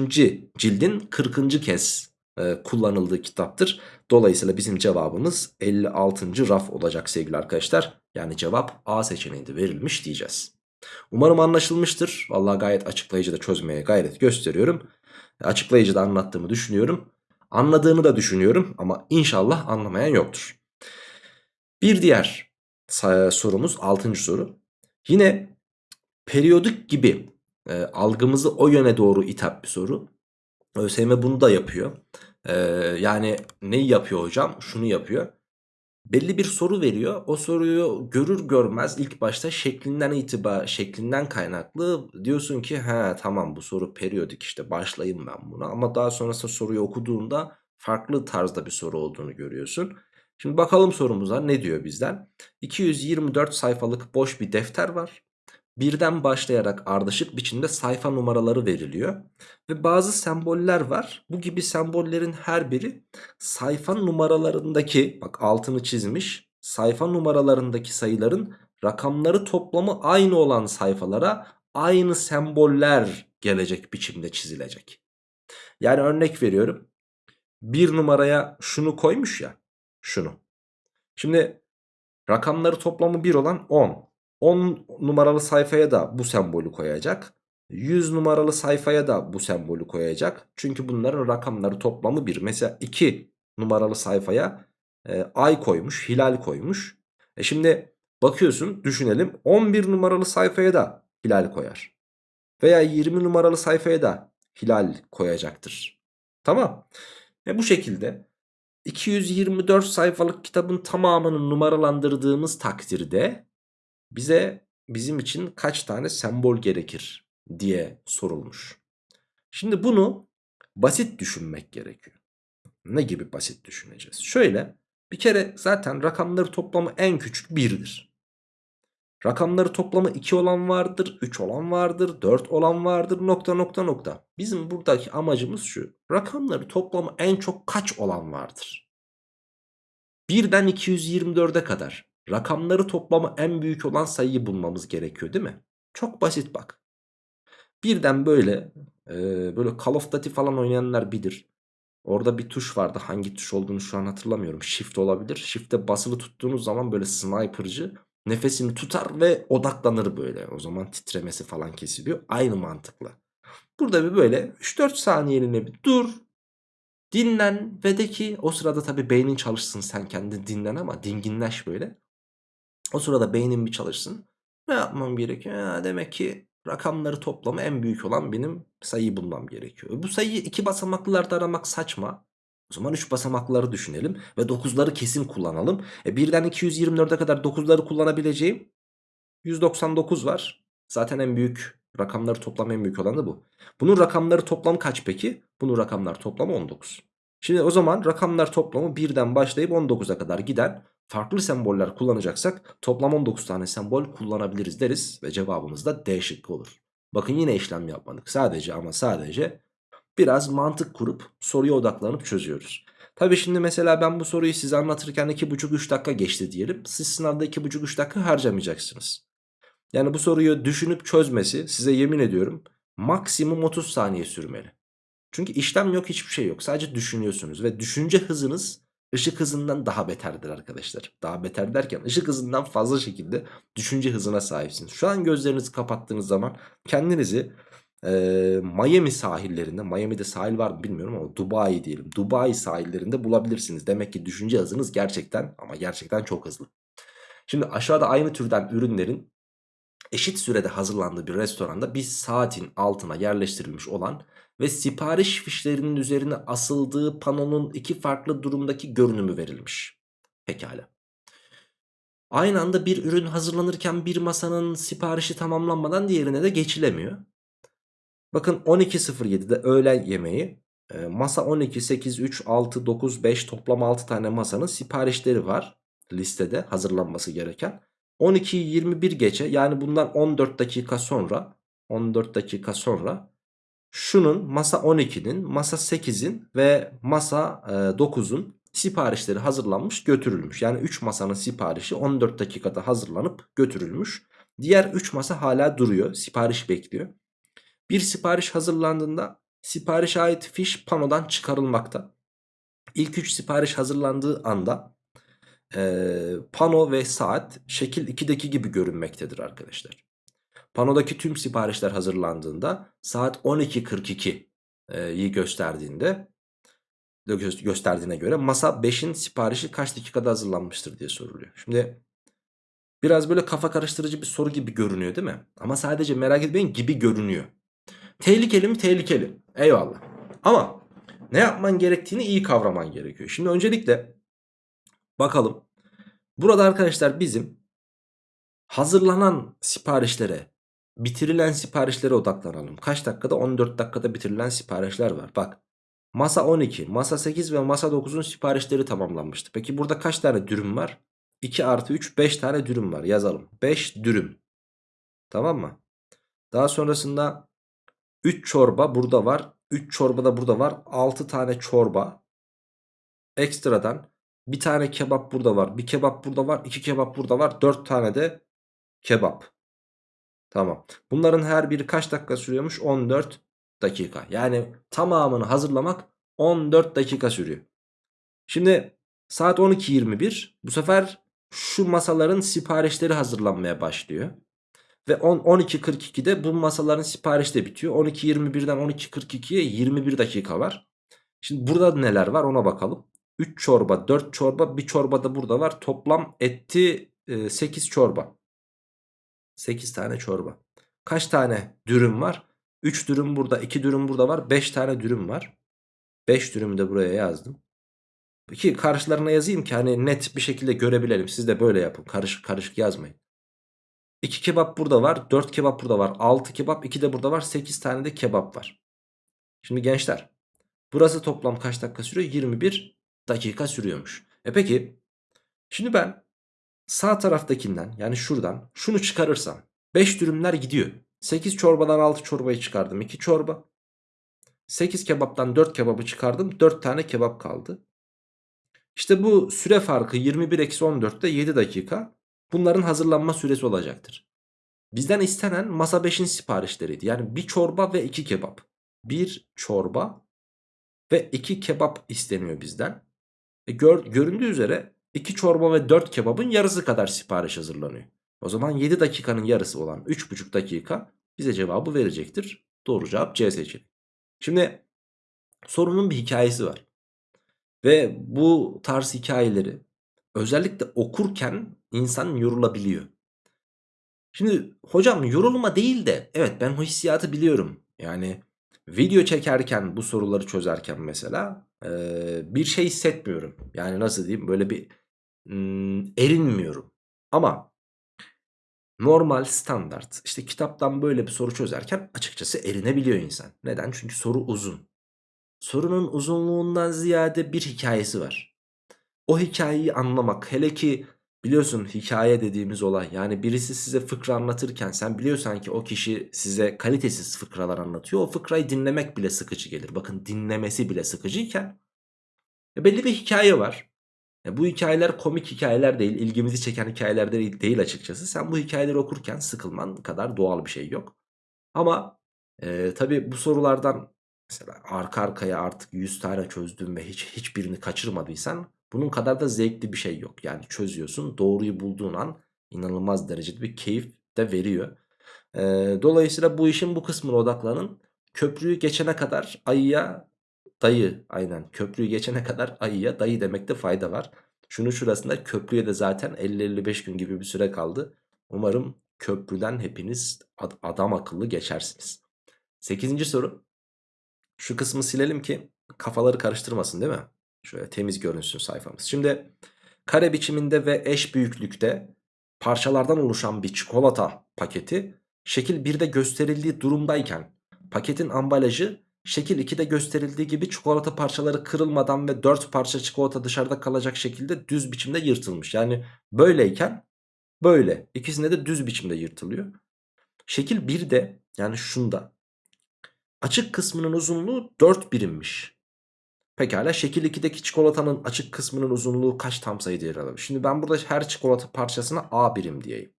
Speaker 1: cildin 40. kez e, kullanıldığı kitaptır. Dolayısıyla bizim cevabımız 56. raf olacak sevgili arkadaşlar. Yani cevap A seçeneğinde verilmiş diyeceğiz. Umarım anlaşılmıştır. Vallahi gayet açıklayıcı da çözmeye gayret gösteriyorum. Açıklayıcı da anlattığımı düşünüyorum. Anladığını da düşünüyorum ama inşallah anlamayan yoktur. Bir diğer sorumuz 6. soru. Yine periyodik gibi e, algımızı o yöne doğru ithap bir soru. ÖSYM bunu da yapıyor. E, yani neyi yapıyor hocam? Şunu yapıyor. Belli bir soru veriyor. O soruyu görür görmez ilk başta şeklinden itibar şeklinden kaynaklı diyorsun ki he tamam bu soru periyodik işte başlayayım ben buna. Ama daha sonrasında soruyu okuduğunda farklı tarzda bir soru olduğunu görüyorsun. Şimdi bakalım sorumuza ne diyor bizden? 224 sayfalık boş bir defter var. Birden başlayarak ardışık biçimde sayfa numaraları veriliyor. Ve bazı semboller var. Bu gibi sembollerin her biri sayfa numaralarındaki bak altını çizmiş. Sayfa numaralarındaki sayıların rakamları toplamı aynı olan sayfalara aynı semboller gelecek biçimde çizilecek. Yani örnek veriyorum. Bir numaraya şunu koymuş ya. Şunu. Şimdi rakamları toplamı 1 olan 10. 10 numaralı sayfaya da bu sembolü koyacak. 100 numaralı sayfaya da bu sembolü koyacak. Çünkü bunların rakamları toplamı 1. Mesela 2 numaralı sayfaya e, ay koymuş, hilal koymuş. E şimdi bakıyorsun düşünelim 11 numaralı sayfaya da hilal koyar. Veya 20 numaralı sayfaya da hilal koyacaktır. Tamam. E bu şekilde 224 sayfalık kitabın tamamını numaralandırdığımız takdirde bize bizim için kaç tane sembol gerekir diye sorulmuş. Şimdi bunu basit düşünmek gerekiyor. Ne gibi basit düşüneceğiz? Şöyle bir kere zaten rakamları toplamı en küçük 1'dir. Rakamları toplamı 2 olan vardır, 3 olan vardır, 4 olan vardır nokta nokta nokta. Bizim buradaki amacımız şu. Rakamları toplamı en çok kaç olan vardır? 1'den 224'e kadar rakamları toplamı en büyük olan sayıyı bulmamız gerekiyor değil mi? Çok basit bak. Birden böyle e, böyle Call of Duty falan oynayanlar bilir. Orada bir tuş vardı. Hangi tuş olduğunu şu an hatırlamıyorum. Shift olabilir. Shift'e basılı tuttuğunuz zaman böyle sniper'cı nefesini tutar ve odaklanır böyle. O zaman titremesi falan kesiliyor. Aynı mantıkla. Burada bir böyle 3-4 saniyeliğine bir dur. Dinlen ve de ki o sırada tabi beynin çalışsın sen kendin dinlen ama dinginleş böyle. O sırada beynin bir çalışsın. Ne yapmam gerekiyor? Ha, demek ki rakamları toplamı en büyük olan benim sayıyı bulmam gerekiyor. Bu sayıyı iki basamaklılarda aramak saçma. O zaman 3 basamakları düşünelim ve 9'ları kesin kullanalım. E birden 224'e kadar 9'ları kullanabileceğim 199 var. Zaten en büyük rakamları toplam en büyük olan da bu. Bunun rakamları toplamı kaç peki? Bunun rakamlar toplamı 19. Şimdi o zaman rakamlar toplamı 1'den başlayıp 19'a kadar giden farklı semboller kullanacaksak toplam 19 tane sembol kullanabiliriz deriz ve cevabımız da D şıkkı olur. Bakın yine işlem yapmadık. Sadece ama sadece biraz mantık kurup soruya odaklanıp çözüyoruz. Tabi şimdi mesela ben bu soruyu size anlatırken 2,5-3 dakika geçti diyelim. Siz sınavda 2,5-3 dakika harcamayacaksınız. Yani bu soruyu düşünüp çözmesi size yemin ediyorum maksimum 30 saniye sürmeli. Çünkü işlem yok hiçbir şey yok. Sadece düşünüyorsunuz ve düşünce hızınız ışık hızından daha beterdir arkadaşlar. Daha beter derken ışık hızından fazla şekilde düşünce hızına sahipsiniz. Şu an gözlerinizi kapattığınız zaman kendinizi e, Miami sahillerinde, Miami'de sahil var mı bilmiyorum ama Dubai diyelim. Dubai sahillerinde bulabilirsiniz. Demek ki düşünce hızınız gerçekten ama gerçekten çok hızlı. Şimdi aşağıda aynı türden ürünlerin eşit sürede hazırlandığı bir restoranda bir saatin altına yerleştirilmiş olan ve sipariş fişlerinin üzerine asıldığı panonun iki farklı durumdaki görünümü verilmiş. Pekala. Aynı anda bir ürün hazırlanırken bir masanın siparişi tamamlanmadan diğerine de geçilemiyor. Bakın 12.07'de öğlen yemeği e, masa 12, 8, 3, 6, 9, 5 toplam 6 tane masanın siparişleri var listede hazırlanması gereken. 12'yi 21 geçe yani bundan 14 dakika sonra 14 dakika sonra şunun masa 12'nin, masa 8'in ve masa 9'un siparişleri hazırlanmış götürülmüş. Yani 3 masanın siparişi 14 dakikada hazırlanıp götürülmüş. Diğer 3 masa hala duruyor. Sipariş bekliyor. Bir sipariş hazırlandığında siparişe ait fiş panodan çıkarılmakta. İlk 3 sipariş hazırlandığı anda e, pano ve saat şekil 2'deki gibi görünmektedir arkadaşlar. Panodaki tüm siparişler hazırlandığında saat 12.42'yi gösterdiğinde gösterdiğine göre masa 5'in siparişi kaç dakikada hazırlanmıştır diye soruluyor. Şimdi biraz böyle kafa karıştırıcı bir soru gibi görünüyor değil mi? Ama sadece merak etmeyin gibi görünüyor. Tehlikeli mi? Tehlikeli. Eyvallah. Ama ne yapman gerektiğini iyi kavraman gerekiyor. Şimdi öncelikle bakalım. Burada arkadaşlar bizim hazırlanan siparişlere bitirilen siparişlere odaklanalım. Kaç dakikada? 14 dakikada bitirilen siparişler var. Bak Masa 12, masa 8 ve masa 9'un siparişleri tamamlanmıştı. Peki burada kaç tane dürüm var? 2 artı 3 5 tane dürüm var yazalım. 5 dürüm. Tamam mı? Daha sonrasında 3 çorba burada var. 3 çorba da burada var. 6 tane çorba. Ekstradan bir tane kebap burada var. Bir kebap burada var. 2 kebap burada var. 4 tane de kebap. Tamam. Bunların her biri kaç dakika sürüyormuş? 14 dakika. Yani tamamını hazırlamak 14 dakika sürüyor. Şimdi saat 12.21 bu sefer şu masaların siparişleri hazırlanmaya başlıyor. Ve 12.42'de bu masaların siparişi de bitiyor. 12.21'den 12.42'ye 21 dakika var. Şimdi burada neler var ona bakalım. 3 çorba, 4 çorba, bir çorba da burada var. Toplam etti 8 çorba. 8 tane çorba. Kaç tane dürüm var? 3 dürüm burada, 2 dürüm burada var. 5 tane dürüm var. 5 dürümü de buraya yazdım. Ki karşılarına yazayım ki hani net bir şekilde görebilelim. Siz de böyle yapın. Karışık karışık yazmayın. 2 kebap burada var. 4 kebap burada var. 6 kebap 2 de burada var. 8 tane de kebap var. Şimdi gençler. Burası toplam kaç dakika sürüyor? 21 dakika sürüyormuş. E peki. Şimdi ben sağ taraftakinden yani şuradan şunu çıkarırsam 5 dürümler gidiyor. 8 çorbadan 6 çorbayı çıkardım. 2 çorba. 8 kebaptan 4 kebabı çıkardım. 4 tane kebap kaldı. İşte bu süre farkı 21-14'te 7 dakika. Bunların hazırlanma süresi olacaktır. Bizden istenen masa 5'in siparişleriydi. Yani bir çorba ve 2 kebap. Bir çorba ve 2 kebap isteniyor bizden. E gör, göründüğü üzere 2 çorba ve 4 kebabın yarısı kadar sipariş hazırlanıyor. O zaman 7 dakikanın yarısı olan 3,5 dakika bize cevabı verecektir. Doğru cevap C seçeneği. Şimdi sorunun bir hikayesi var. Ve bu tarz hikayeleri özellikle okurken insan yorulabiliyor. Şimdi hocam yorulma değil de evet ben o hissiyatı biliyorum. Yani video çekerken bu soruları çözerken mesela e, bir şey hissetmiyorum. Yani nasıl diyeyim böyle bir mm, erinmiyorum. Ama normal standart işte kitaptan böyle bir soru çözerken açıkçası erinebiliyor insan. Neden? Çünkü soru uzun. Sorunun uzunluğundan ziyade bir hikayesi var. O hikayeyi anlamak hele ki biliyorsun hikaye dediğimiz olay yani birisi size fıkra anlatırken sen biliyorsan ki o kişi size kalitesiz fıkralar anlatıyor. O fıkrayı dinlemek bile sıkıcı gelir. Bakın dinlemesi bile sıkıcıyken e belli bir hikaye var. E bu hikayeler komik hikayeler değil, ilgimizi çeken hikayeler değil, açıkçası. Sen bu hikayeleri okurken sıkılman kadar doğal bir şey yok. Ama e, tabii bu sorulardan Mesela arka arkaya artık 100 tane çözdün ve hiç hiçbirini kaçırmadıysan bunun kadar da zevkli bir şey yok. Yani çözüyorsun doğruyu bulduğun an inanılmaz derecede bir keyif de veriyor. Ee, dolayısıyla bu işin bu kısmına odaklanın. Köprüyü geçene kadar ayıya dayı aynen köprüyü geçene kadar ayıya dayı demekte fayda var. Şunu şurasında köprüye de zaten 50-55 gün gibi bir süre kaldı. Umarım köprüden hepiniz ad adam akıllı geçersiniz. 8. soru. Şu kısmı silelim ki kafaları karıştırmasın değil mi? Şöyle temiz görünsün sayfamız. Şimdi kare biçiminde ve eş büyüklükte parçalardan oluşan bir çikolata paketi şekil 1'de gösterildiği durumdayken paketin ambalajı şekil 2'de gösterildiği gibi çikolata parçaları kırılmadan ve 4 parça çikolata dışarıda kalacak şekilde düz biçimde yırtılmış. Yani böyleyken böyle ikisinde de düz biçimde yırtılıyor. Şekil 1'de yani şunda Açık kısmının uzunluğu 4 birimmiş. Pekala şekil 2'deki çikolatanın açık kısmının uzunluğu kaç tam sayıda yer alır? Şimdi ben burada her çikolata parçasına A birim diyeyim.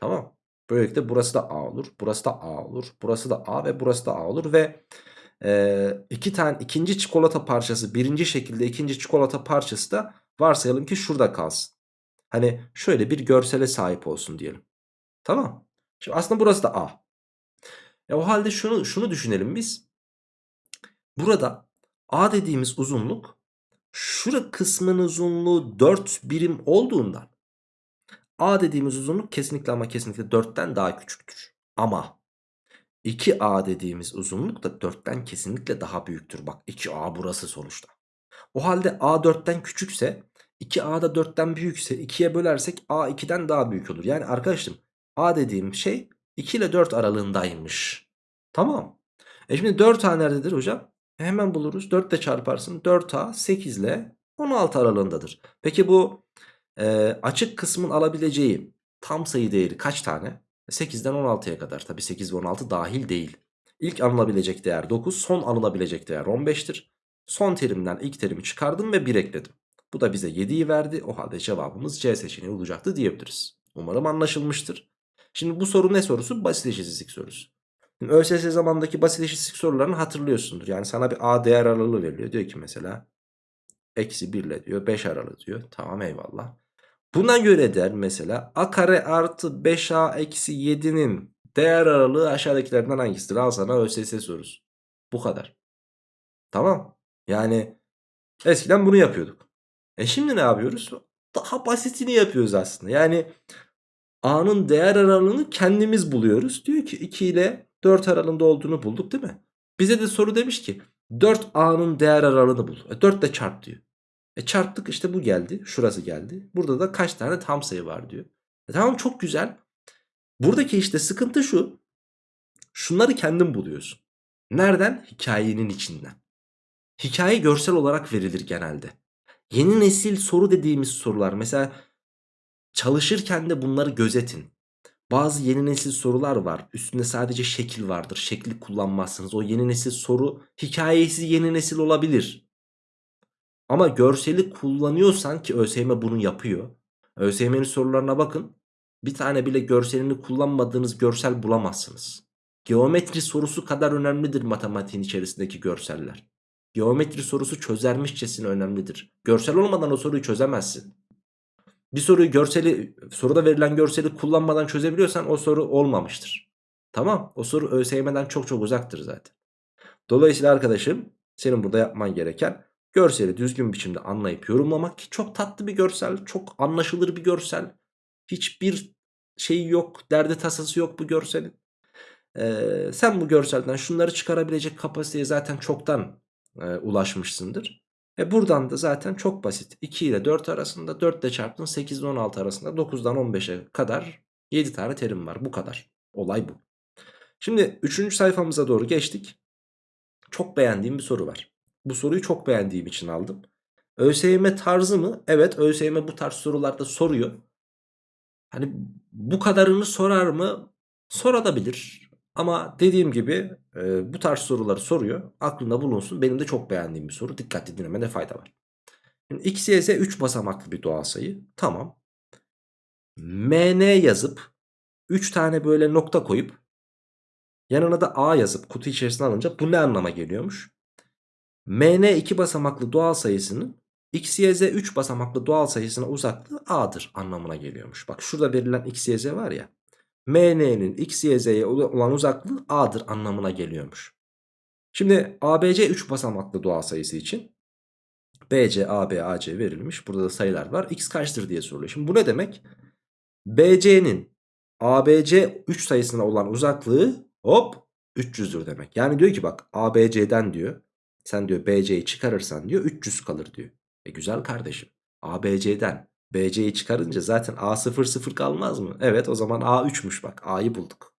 Speaker 1: Tamam. Böylelikle burası da A olur. Burası da A olur. Burası da A ve burası da A olur. Ve e, iki tane ikinci çikolata parçası birinci şekilde ikinci çikolata parçası da varsayalım ki şurada kalsın. Hani şöyle bir görsele sahip olsun diyelim. Tamam. Şimdi aslında burası da A. E o halde şunu, şunu düşünelim biz. Burada A dediğimiz uzunluk şura kısmın uzunluğu 4 birim olduğundan A dediğimiz uzunluk kesinlikle ama kesinlikle 4'ten daha küçüktür. Ama 2A dediğimiz uzunluk da 4'ten kesinlikle daha büyüktür. Bak 2A burası sonuçta. O halde A 4'ten küçükse 2A da 4'ten büyükse 2'ye bölersek A 2'den daha büyük olur. Yani arkadaşım A dediğim şey 2 ile 4 aralığındaymış. Tamam. E şimdi 4 A nerededir hocam? Hemen buluruz. 4 ile çarparsın. 4A 8 ile 16 aralığındadır. Peki bu e, açık kısmın alabileceği tam sayı değeri kaç tane? 8'den 16'ya kadar. Tabi 8 ve 16 dahil değil. İlk alınabilecek değer 9. Son alınabilecek değer 15'tir. Son terimden ilk terimi çıkardım ve 1 ekledim. Bu da bize 7'yi verdi. O halde cevabımız C seçeneği olacaktı diyebiliriz. Umarım anlaşılmıştır. Şimdi bu soru ne sorusu? Basit eşitsizlik sorusu. Şimdi ÖSS zamandaki basit eşitsizlik sorularını hatırlıyorsundur. Yani sana bir A değer aralığı veriliyor. Diyor ki mesela eksi 1 ile diyor 5 aralığı diyor. Tamam eyvallah. Buna göre der mesela a kare artı 5a eksi 7'nin değer aralığı aşağıdakilerden hangisidir? Al sana ÖSS sorusu. Bu kadar. Tamam. Yani eskiden bunu yapıyorduk. E şimdi ne yapıyoruz? Daha basitini yapıyoruz aslında. Yani a'nın değer aralığını kendimiz buluyoruz. Diyor ki 2 ile 4 aralığında olduğunu bulduk değil mi? Bize de soru demiş ki 4a'nın değer aralığını bul. E 4 ile çarp diyor. E çarptık işte bu geldi. Şurası geldi. Burada da kaç tane tam sayı var diyor. E tamam çok güzel. Buradaki işte sıkıntı şu. Şunları kendin buluyorsun. Nereden? Hikayenin içinden. Hikaye görsel olarak verilir genelde. Yeni nesil soru dediğimiz sorular mesela çalışırken de bunları gözetin. Bazı yeni nesil sorular var. Üstünde sadece şekil vardır. Şekli kullanmazsınız. O yeni nesil soru hikayesi yeni nesil olabilir. Ama görseli kullanıyorsan ki ÖSYM bunu yapıyor. ÖSYM'nin sorularına bakın. Bir tane bile görselini kullanmadığınız görsel bulamazsınız. Geometri sorusu kadar önemlidir matematiğin içerisindeki görseller. Geometri sorusu çözermişçesine önemlidir. Görsel olmadan o soruyu çözemezsin. Bir soruyu görseli soruda verilen görseli kullanmadan çözebiliyorsan o soru olmamıştır. Tamam o soru ÖSYM'den çok çok uzaktır zaten. Dolayısıyla arkadaşım senin burada yapman gereken görseli düzgün biçimde anlayıp yorumlamak ki çok tatlı bir görsel, çok anlaşılır bir görsel. Hiçbir şey yok, derdi tasası yok bu görselin. Ee, sen bu görselden şunları çıkarabilecek kapasiteye zaten çoktan e, ulaşmışsındır. E buradan da zaten çok basit. 2 ile 4 arasında 4 ile çarptın 8 ile 16 arasında 9'dan 15'e kadar 7 tane terim var. Bu kadar. Olay bu. Şimdi 3. sayfamıza doğru geçtik. Çok beğendiğim bir soru var. Bu soruyu çok beğendiğim için aldım. ÖSYM tarzı mı? Evet ÖSYM bu tarz sorularda soruyor. Hani bu kadarını sorar mı? Sorabilir. Ama dediğim gibi e, bu tarz soruları soruyor. Aklında bulunsun. Benim de çok beğendiğim bir soru. Dikkatli dinlemede fayda var. Şimdi x, y, z 3 basamaklı bir doğal sayı. Tamam. mn yazıp 3 tane böyle nokta koyup yanına da a yazıp kutu içerisine alınca bu ne anlama geliyormuş? mn 2 basamaklı doğal sayısının x, y, z 3 basamaklı doğal sayısına uzaklığı a'dır anlamına geliyormuş. Bak şurada verilen x, y, z var ya. MN'nin x, y, z'ye olan uzaklığı a'dır anlamına geliyormuş. Şimdi ABC 3 basamaklı doğal sayısı için BC, AB, AC verilmiş. Burada da sayılar var. X kaçtır diye soruluyor. Şimdi bu ne demek? BC'nin ABC 3 sayısına olan uzaklığı hop 300'dür demek. Yani diyor ki bak ABC'den diyor sen diyor BC'yi çıkarırsan diyor 300 kalır diyor. E güzel kardeşim. ABC'den BC'yi çıkarınca zaten A 0 0 kalmaz mı? Evet o zaman A 3'müş bak. A'yı bulduk.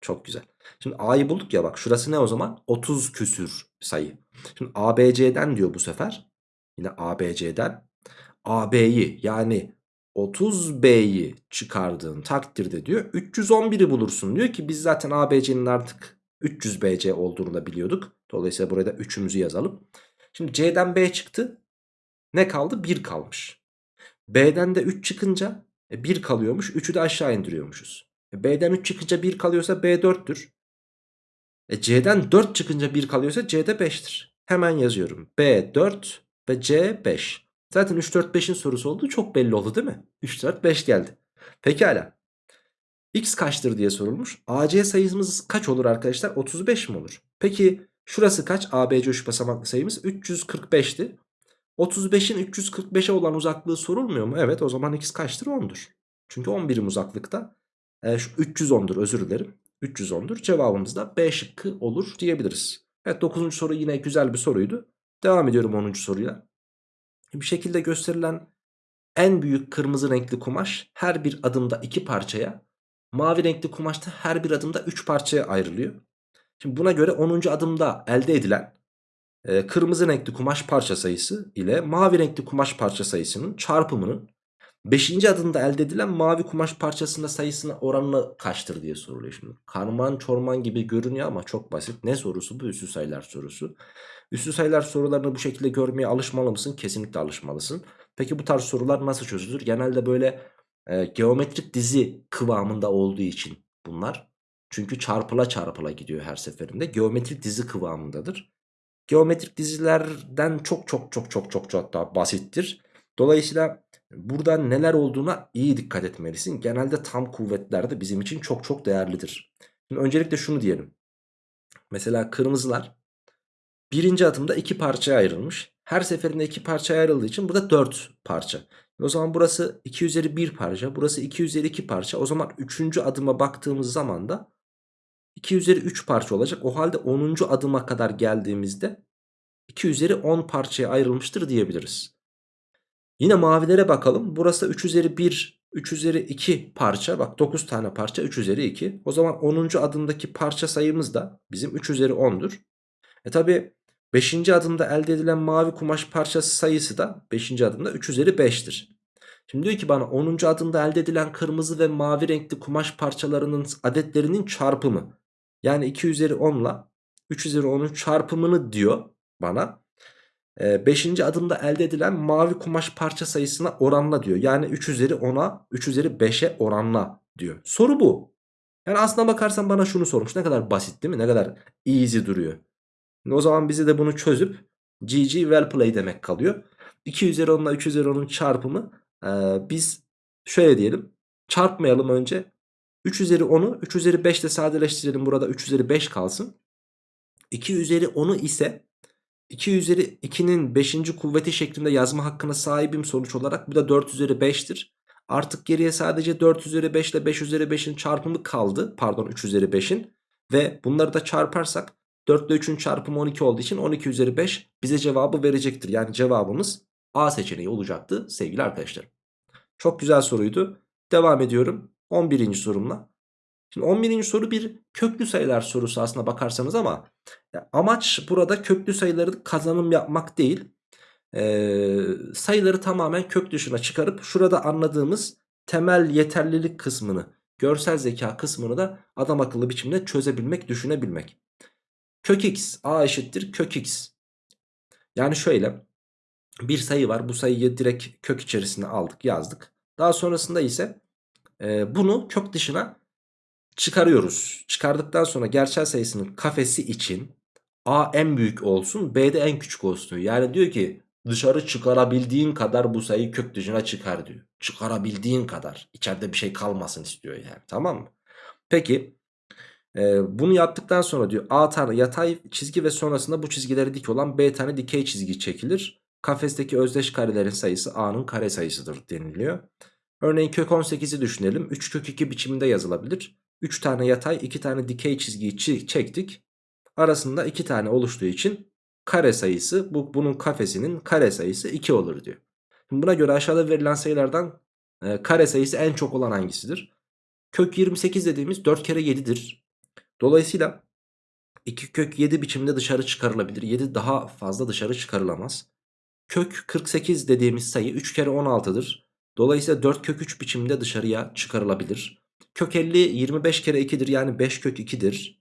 Speaker 1: Çok güzel. Şimdi A'yı bulduk ya bak şurası ne o zaman? 30 küsür sayı. Şimdi ABC'den diyor bu sefer. Yine ABC'den AB'yi yani 30B'yi çıkardığın takdirde diyor 311'i bulursun. Diyor ki biz zaten ABC'nin artık 300BC olduğunu da biliyorduk. Dolayısıyla buraya da 3'ümüzü yazalım. Şimdi C'den B çıktı. Ne kaldı? 1 kalmış. B'den de 3 çıkınca e, 1 kalıyormuş. 3'ü de aşağı indiriyormuşuz. E, B'den 3 çıkınca 1 kalıyorsa B 4'tür. E, C'den 4 çıkınca 1 kalıyorsa C'de 5'tir. Hemen yazıyorum. B 4 ve C 5. Zaten 3 4 5'in sorusu olduğu çok belli oldu değil mi? 3 4 5 geldi. Pekala. X kaçtır diye sorulmuş. AC sayımız kaç olur arkadaşlar? 35 mi olur? Peki şurası kaç? ABC 3 basamaklı sayımız 345'ti. 35'in 345'e olan uzaklığı sorulmuyor mu? Evet o zaman x kaçtır? 10'dur. Çünkü 10 birim uzaklıkta. E, şu 310'dur özür dilerim. 310'dur. Cevabımız da B şıkkı olur diyebiliriz. Evet 9. soru yine güzel bir soruydu. Devam ediyorum 10. soruyla. Bir şekilde gösterilen en büyük kırmızı renkli kumaş her bir adımda 2 parçaya, mavi renkli kumaşta her bir adımda 3 parçaya ayrılıyor. Şimdi buna göre 10. adımda elde edilen e, kırmızı renkli kumaş parça sayısı ile mavi renkli kumaş parça sayısının çarpımının 5. adımda elde edilen mavi kumaş parçasında sayısına oranı kaçtır diye soruluyor şimdi. Karman çorman gibi görünüyor ama çok basit. Ne sorusu bu? Üstü sayılar sorusu. Üstü sayılar sorularını bu şekilde görmeye alışmalı mısın? Kesinlikle alışmalısın. Peki bu tarz sorular nasıl çözülür? Genelde böyle e, geometrik dizi kıvamında olduğu için bunlar. Çünkü çarpıla çarpıla gidiyor her seferinde. Geometrik dizi kıvamındadır. Geometrik dizilerden çok çok çok çok çok çok daha basittir. Dolayısıyla burada neler olduğuna iyi dikkat etmelisin. Genelde tam kuvvetlerde bizim için çok çok değerlidir. Şimdi öncelikle şunu diyelim. Mesela kırmızılar birinci adımda iki parçaya ayrılmış. Her seferinde iki parçaya ayrıldığı için burada 4 parça. O zaman burası 2 üzeri 1 parça. Burası 2 üzeri 2 parça. O zaman 3. adıma baktığımız zaman da 2 üzeri 3 parça olacak. O halde 10. adıma kadar geldiğimizde 2 üzeri 10 parçaya ayrılmıştır diyebiliriz. Yine mavilere bakalım. Burası 3 üzeri 1, 3 üzeri 2 parça. Bak 9 tane parça 3 üzeri 2. O zaman 10. adımdaki parça sayımız da bizim 3 üzeri 10'dur. E tabi 5. adımda elde edilen mavi kumaş parçası sayısı da 5. adımda 3 üzeri 5'tir. Şimdi diyor ki bana 10. adımda elde edilen kırmızı ve mavi renkli kumaş parçalarının adetlerinin çarpımı. Yani 2 üzeri 10 ile 3 üzeri 10'un çarpımını diyor bana. 5. Ee, adımda elde edilen mavi kumaş parça sayısına oranla diyor. Yani 3 üzeri 10'a 3 üzeri 5'e oranla diyor. Soru bu. Yani aslına bakarsan bana şunu sormuş. Ne kadar basit değil mi? Ne kadar easy duruyor. O zaman bize de bunu çözüp GG well play demek kalıyor. 2 üzeri 10 ile 3 üzeri 10'un çarpımı ee, biz şöyle diyelim. Çarpmayalım önce. 3 üzeri 10'u 3 üzeri 5 ile sadeleştirelim. Burada 3 üzeri 5 kalsın. 2 üzeri 10'u ise 2 üzeri 2'nin 5. kuvveti şeklinde yazma hakkına sahibim sonuç olarak. Bu da 4 üzeri 5'tir. Artık geriye sadece 4 üzeri 5 ile 5 üzeri 5'in çarpımı kaldı. Pardon 3 üzeri 5'in. Ve bunları da çarparsak 4 ile 3'ün çarpımı 12 olduğu için 12 üzeri 5 bize cevabı verecektir. Yani cevabımız A seçeneği olacaktı sevgili arkadaşlar. Çok güzel soruydu. Devam ediyorum 11. sorumla. Şimdi 11. soru bir köklü sayılar sorusu aslında bakarsanız ama amaç burada köklü sayıları kazanım yapmak değil. Ee, sayıları tamamen kök dışına çıkarıp şurada anladığımız temel yeterlilik kısmını, görsel zeka kısmını da adam akıllı biçimde çözebilmek, düşünebilmek. Kök x a eşittir kök x. Yani şöyle bir sayı var bu sayıyı direkt kök içerisine aldık yazdık. Daha sonrasında ise bunu kök dışına çıkarıyoruz. Çıkardıktan sonra gerçel sayısının kafesi için A en büyük olsun B de en küçük olsun. Yani diyor ki dışarı çıkarabildiğin kadar bu sayıyı kök dışına çıkar diyor. Çıkarabildiğin kadar. İçeride bir şey kalmasın istiyor yani tamam mı? Peki e, bunu yaptıktan sonra diyor A tane yatay çizgi ve sonrasında bu çizgileri dik olan B tane dikey çizgi çekilir. Kafesteki özdeş karelerin sayısı A'nın kare sayısıdır deniliyor. Örneğin kök 18'i düşünelim. 3 kök 2 biçiminde yazılabilir. 3 tane yatay 2 tane dikey çizgiyi çektik. Arasında 2 tane oluştuğu için kare sayısı bu, bunun kafesinin kare sayısı 2 olur diyor. Şimdi buna göre aşağıda verilen sayılardan e, kare sayısı en çok olan hangisidir? Kök 28 dediğimiz 4 kere 7'dir. Dolayısıyla 2 kök 7 biçimde dışarı çıkarılabilir. 7 daha fazla dışarı çıkarılamaz. Kök 48 dediğimiz sayı 3 kere 16'dır. Dolayısıyla 4 kök 3 biçimde dışarıya çıkarılabilir. Kök 50 25 kere 2'dir yani 5 kök 2'dir.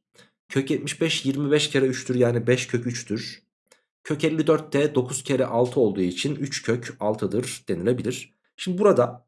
Speaker 1: Kök 75 25 kere 3'tür yani 5 kök 3'tür. Kök 54 de 9 kere 6 olduğu için 3 kök 6'dır denilebilir. Şimdi burada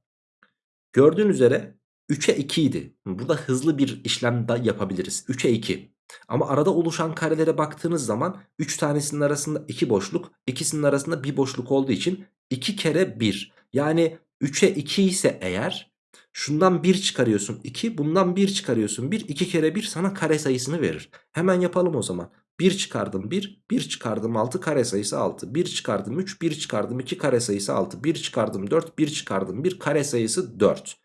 Speaker 1: gördüğün üzere 3'e 2 idi. Burada hızlı bir işlem de yapabiliriz. 3'e 2. Ama arada oluşan karelere baktığınız zaman 3 tanesinin arasında 2 boşluk, ikisinin arasında 1 boşluk olduğu için 2 kere 1. Yani 3'e 2 ise eğer şundan 1 çıkarıyorsun 2, bundan 1 çıkarıyorsun 1, 2 kere 1 sana kare sayısını verir. Hemen yapalım o zaman. 1 çıkardım 1, 1 çıkardım 6 kare sayısı 6. 1 çıkardım 3, 1 çıkardım 2 kare sayısı 6. 1 çıkardım 4, 1 çıkardım 1 kare sayısı 4.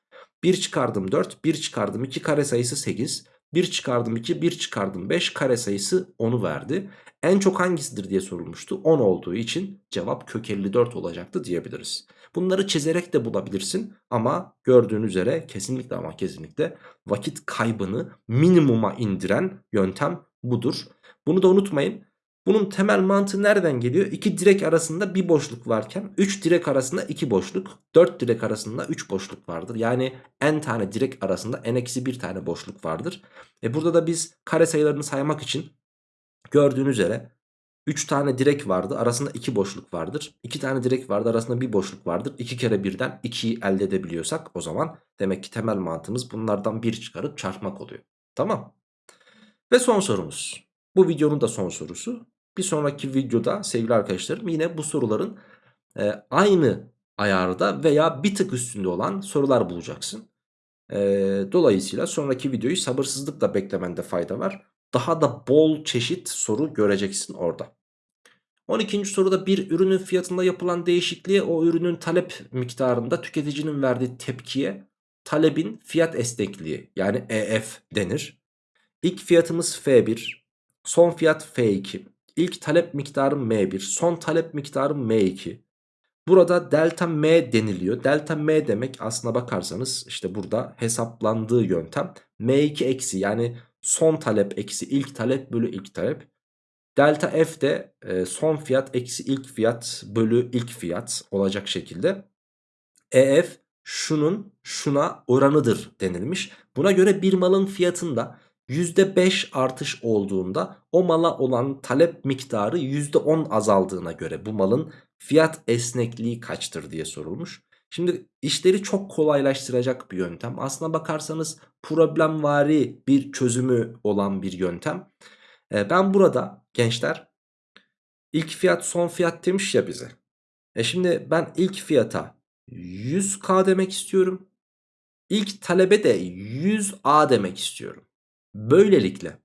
Speaker 1: 1 çıkardım 4, 1 çıkardım 2 kare sayısı 8. 1 çıkardım 2, 1 çıkardım 5 kare sayısı 10'u verdi. En çok hangisidir diye sorulmuştu. 10 olduğu için cevap kök 54 olacaktı diyebiliriz. Bunları çizerek de bulabilirsin ama gördüğün üzere kesinlikle ama kesinlikle vakit kaybını minimuma indiren yöntem budur. Bunu da unutmayın. Bunun temel mantığı nereden geliyor? 2 direk arasında bir boşluk varken 3 direk arasında 2 boşluk, 4 direk arasında 3 boşluk vardır. Yani n tane direk arasında n-1 tane boşluk vardır. E burada da biz kare sayılarını saymak için gördüğünüz üzere 3 tane direk vardı arasında 2 boşluk vardır. 2 tane direk vardı arasında 1 boşluk vardır. 2 kere birden 2'yi elde edebiliyorsak o zaman demek ki temel mantığımız bunlardan 1 çıkarıp çarpmak oluyor. Tamam. Ve son sorumuz. Bu videonun da son sorusu. Bir sonraki videoda sevgili arkadaşlarım yine bu soruların e, aynı ayarda veya bir tık üstünde olan sorular bulacaksın. E, dolayısıyla sonraki videoyu sabırsızlıkla beklemende fayda var. Daha da bol çeşit soru göreceksin orada. 12. soruda bir ürünün fiyatında yapılan değişikliğe o ürünün talep miktarında tüketicinin verdiği tepkiye talebin fiyat esnekliği yani EF denir. İlk fiyatımız F1, son fiyat F2, ilk talep miktarım M1, son talep miktarım M2. Burada delta M deniliyor. Delta M demek aslına bakarsanız işte burada hesaplandığı yöntem M2 eksi yani son talep eksi ilk talep bölü ilk talep. Delta F de e, son fiyat eksi ilk fiyat bölü ilk fiyat olacak şekilde. EF şunun şuna oranıdır denilmiş. Buna göre bir malın fiyatında %5 artış olduğunda o mala olan talep miktarı %10 azaldığına göre bu malın fiyat esnekliği kaçtır diye sorulmuş. Şimdi işleri çok kolaylaştıracak bir yöntem. Aslına bakarsanız problemvari bir çözümü olan bir yöntem. Ee, ben burada gençler ilk fiyat son fiyat demiş ya bize. E şimdi ben ilk fiyata 100k demek istiyorum. İlk talebe de 100a demek istiyorum. Böylelikle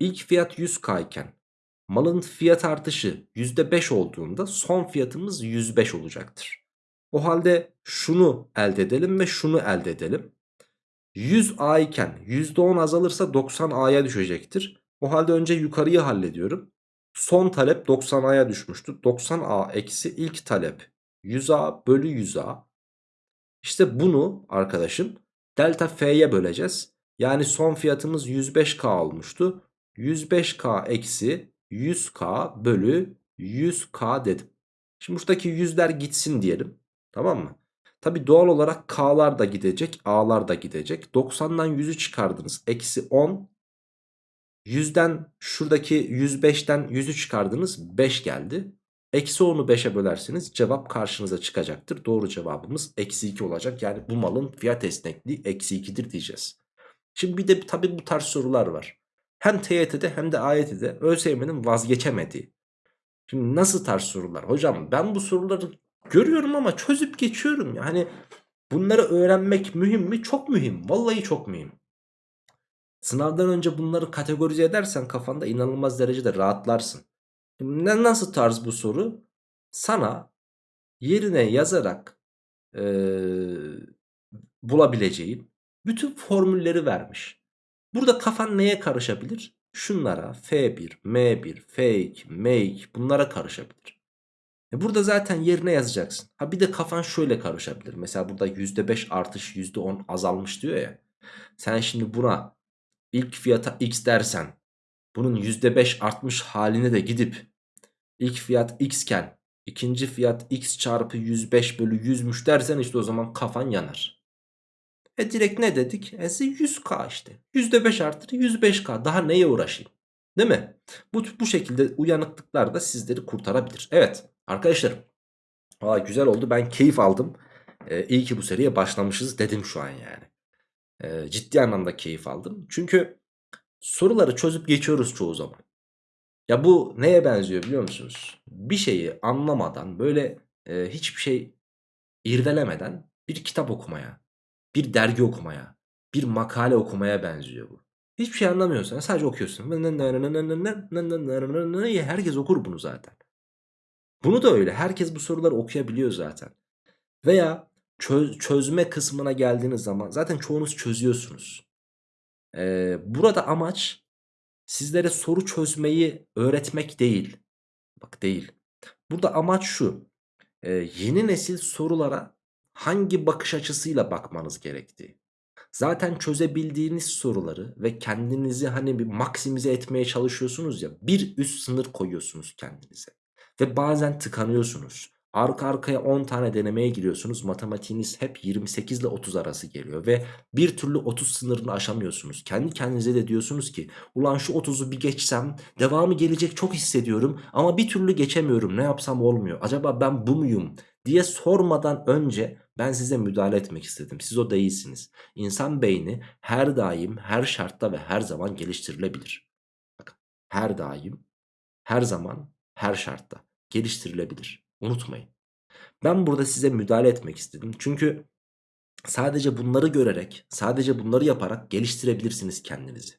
Speaker 1: ilk fiyat 100k iken malın fiyat artışı %5 olduğunda son fiyatımız 105 olacaktır. O halde şunu elde edelim ve şunu elde edelim. 100A iken %10 azalırsa 90A'ya düşecektir. O halde önce yukarıyı hallediyorum. Son talep 90A'ya düşmüştü. 90A eksi ilk talep 100A bölü 100A. İşte bunu arkadaşım delta F'ye böleceğiz. Yani son fiyatımız 105K olmuştu. 105K eksi 100K bölü 100K dedim. Şimdi buradaki yüzler gitsin diyelim. Tamam mı? Tabi doğal olarak K'lar da gidecek. A'lar da gidecek. 90'dan 100'ü çıkardınız. Eksi 10. 100'den şuradaki 105'ten 100'ü çıkardınız. 5 geldi. Eksi 10'u 5'e bölersiniz. Cevap karşınıza çıkacaktır. Doğru cevabımız eksi 2 olacak. Yani bu malın fiyat esnekliği eksi 2'dir diyeceğiz. Şimdi bir de tabi bu tarz sorular var. Hem TYT'de hem de AYT'de ÖSYM'nin vazgeçemediği. Şimdi nasıl tarz sorular? Hocam ben bu soruları görüyorum ama çözüp geçiyorum. Yani bunları öğrenmek mühim mi? Çok mühim. Vallahi çok mühim. Sınavdan önce bunları kategorize edersen kafanda inanılmaz derecede rahatlarsın. Nasıl tarz bu soru? Sana yerine yazarak ee, bulabileceğin bütün formülleri vermiş. Burada kafan neye karışabilir? Şunlara F1, M1, F2, M2 bunlara karışabilir. E burada zaten yerine yazacaksın. Ha bir de kafan şöyle karışabilir. Mesela burada %5 artış %10 azalmış diyor ya. Sen şimdi buna ilk fiyata X dersen bunun %5 artmış haline de gidip ilk fiyat X iken ikinci fiyat X çarpı 105 bölü 100'müş dersen işte o zaman kafan yanar. E direkt ne dedik? E 100k işte. %5 artır 105k. Daha neye uğraşayım? Değil mi? Bu, bu şekilde uyanıklıklar da sizleri kurtarabilir. Evet arkadaşlarım. Aa, güzel oldu. Ben keyif aldım. Ee, iyi ki bu seriye başlamışız dedim şu an yani. Ee, ciddi anlamda keyif aldım. Çünkü soruları çözüp geçiyoruz çoğu zaman. Ya bu neye benziyor biliyor musunuz? Bir şeyi anlamadan böyle e, hiçbir şey irdelemeden bir kitap okumaya bir dergi okumaya, bir makale okumaya benziyor bu. Hiçbir şey anlamıyorsan sadece okuyorsun. Herkes okur bunu zaten. Bunu da öyle. Herkes bu soruları okuyabiliyor zaten. Veya çöz, çözme kısmına geldiğiniz zaman zaten çoğunuz çözüyorsunuz. Ee, burada amaç sizlere soru çözmeyi öğretmek değil. Bak değil. Burada amaç şu. Ee, yeni nesil sorulara hangi bakış açısıyla bakmanız gerektiği. Zaten çözebildiğiniz soruları ve kendinizi hani bir maksimize etmeye çalışıyorsunuz ya bir üst sınır koyuyorsunuz kendinize. Ve bazen tıkanıyorsunuz. Arka arkaya 10 tane denemeye giriyorsunuz. Matematiğiniz hep 28 ile 30 arası geliyor. Ve bir türlü 30 sınırını aşamıyorsunuz. Kendi kendinize de diyorsunuz ki ulan şu 30'u bir geçsem devamı gelecek çok hissediyorum. Ama bir türlü geçemiyorum ne yapsam olmuyor. Acaba ben bu muyum diye sormadan önce ben size müdahale etmek istedim. Siz o değilsiniz. İnsan beyni her daim, her şartta ve her zaman geliştirilebilir. Bakın her daim, her zaman, her şartta geliştirilebilir. Unutmayın. Ben burada size müdahale etmek istedim. Çünkü sadece bunları görerek, sadece bunları yaparak geliştirebilirsiniz kendinizi.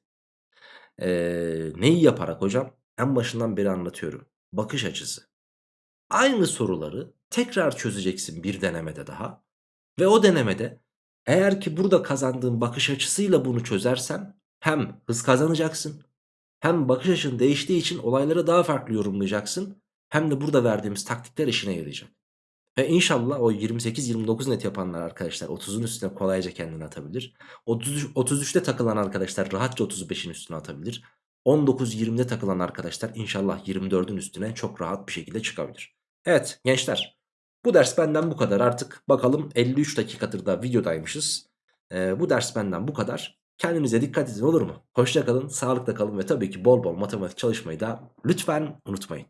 Speaker 1: Ee, neyi yaparak hocam? En başından beri anlatıyorum. Bakış açısı. Aynı soruları tekrar çözeceksin bir denemede daha. Ve o denemede eğer ki burada kazandığın bakış açısıyla bunu çözersen hem hız kazanacaksın hem bakış açın değiştiği için olayları daha farklı yorumlayacaksın hem de burada verdiğimiz taktikler işine yarayacak. Ve inşallah o 28-29 net yapanlar arkadaşlar 30'un üstüne kolayca kendini atabilir. 33, 33'te takılan arkadaşlar rahatça 35'in üstüne atabilir. 19-20'de takılan arkadaşlar inşallah 24'ün üstüne çok rahat bir şekilde çıkabilir. Evet gençler bu ders benden bu kadar artık bakalım 53 dakikadır da videodaymışız. Ee, bu ders benden bu kadar. Kendinize dikkat edin olur mu? Hoşça kalın, sağlıkla kalın ve tabii ki bol bol matematik çalışmayı da lütfen unutmayın.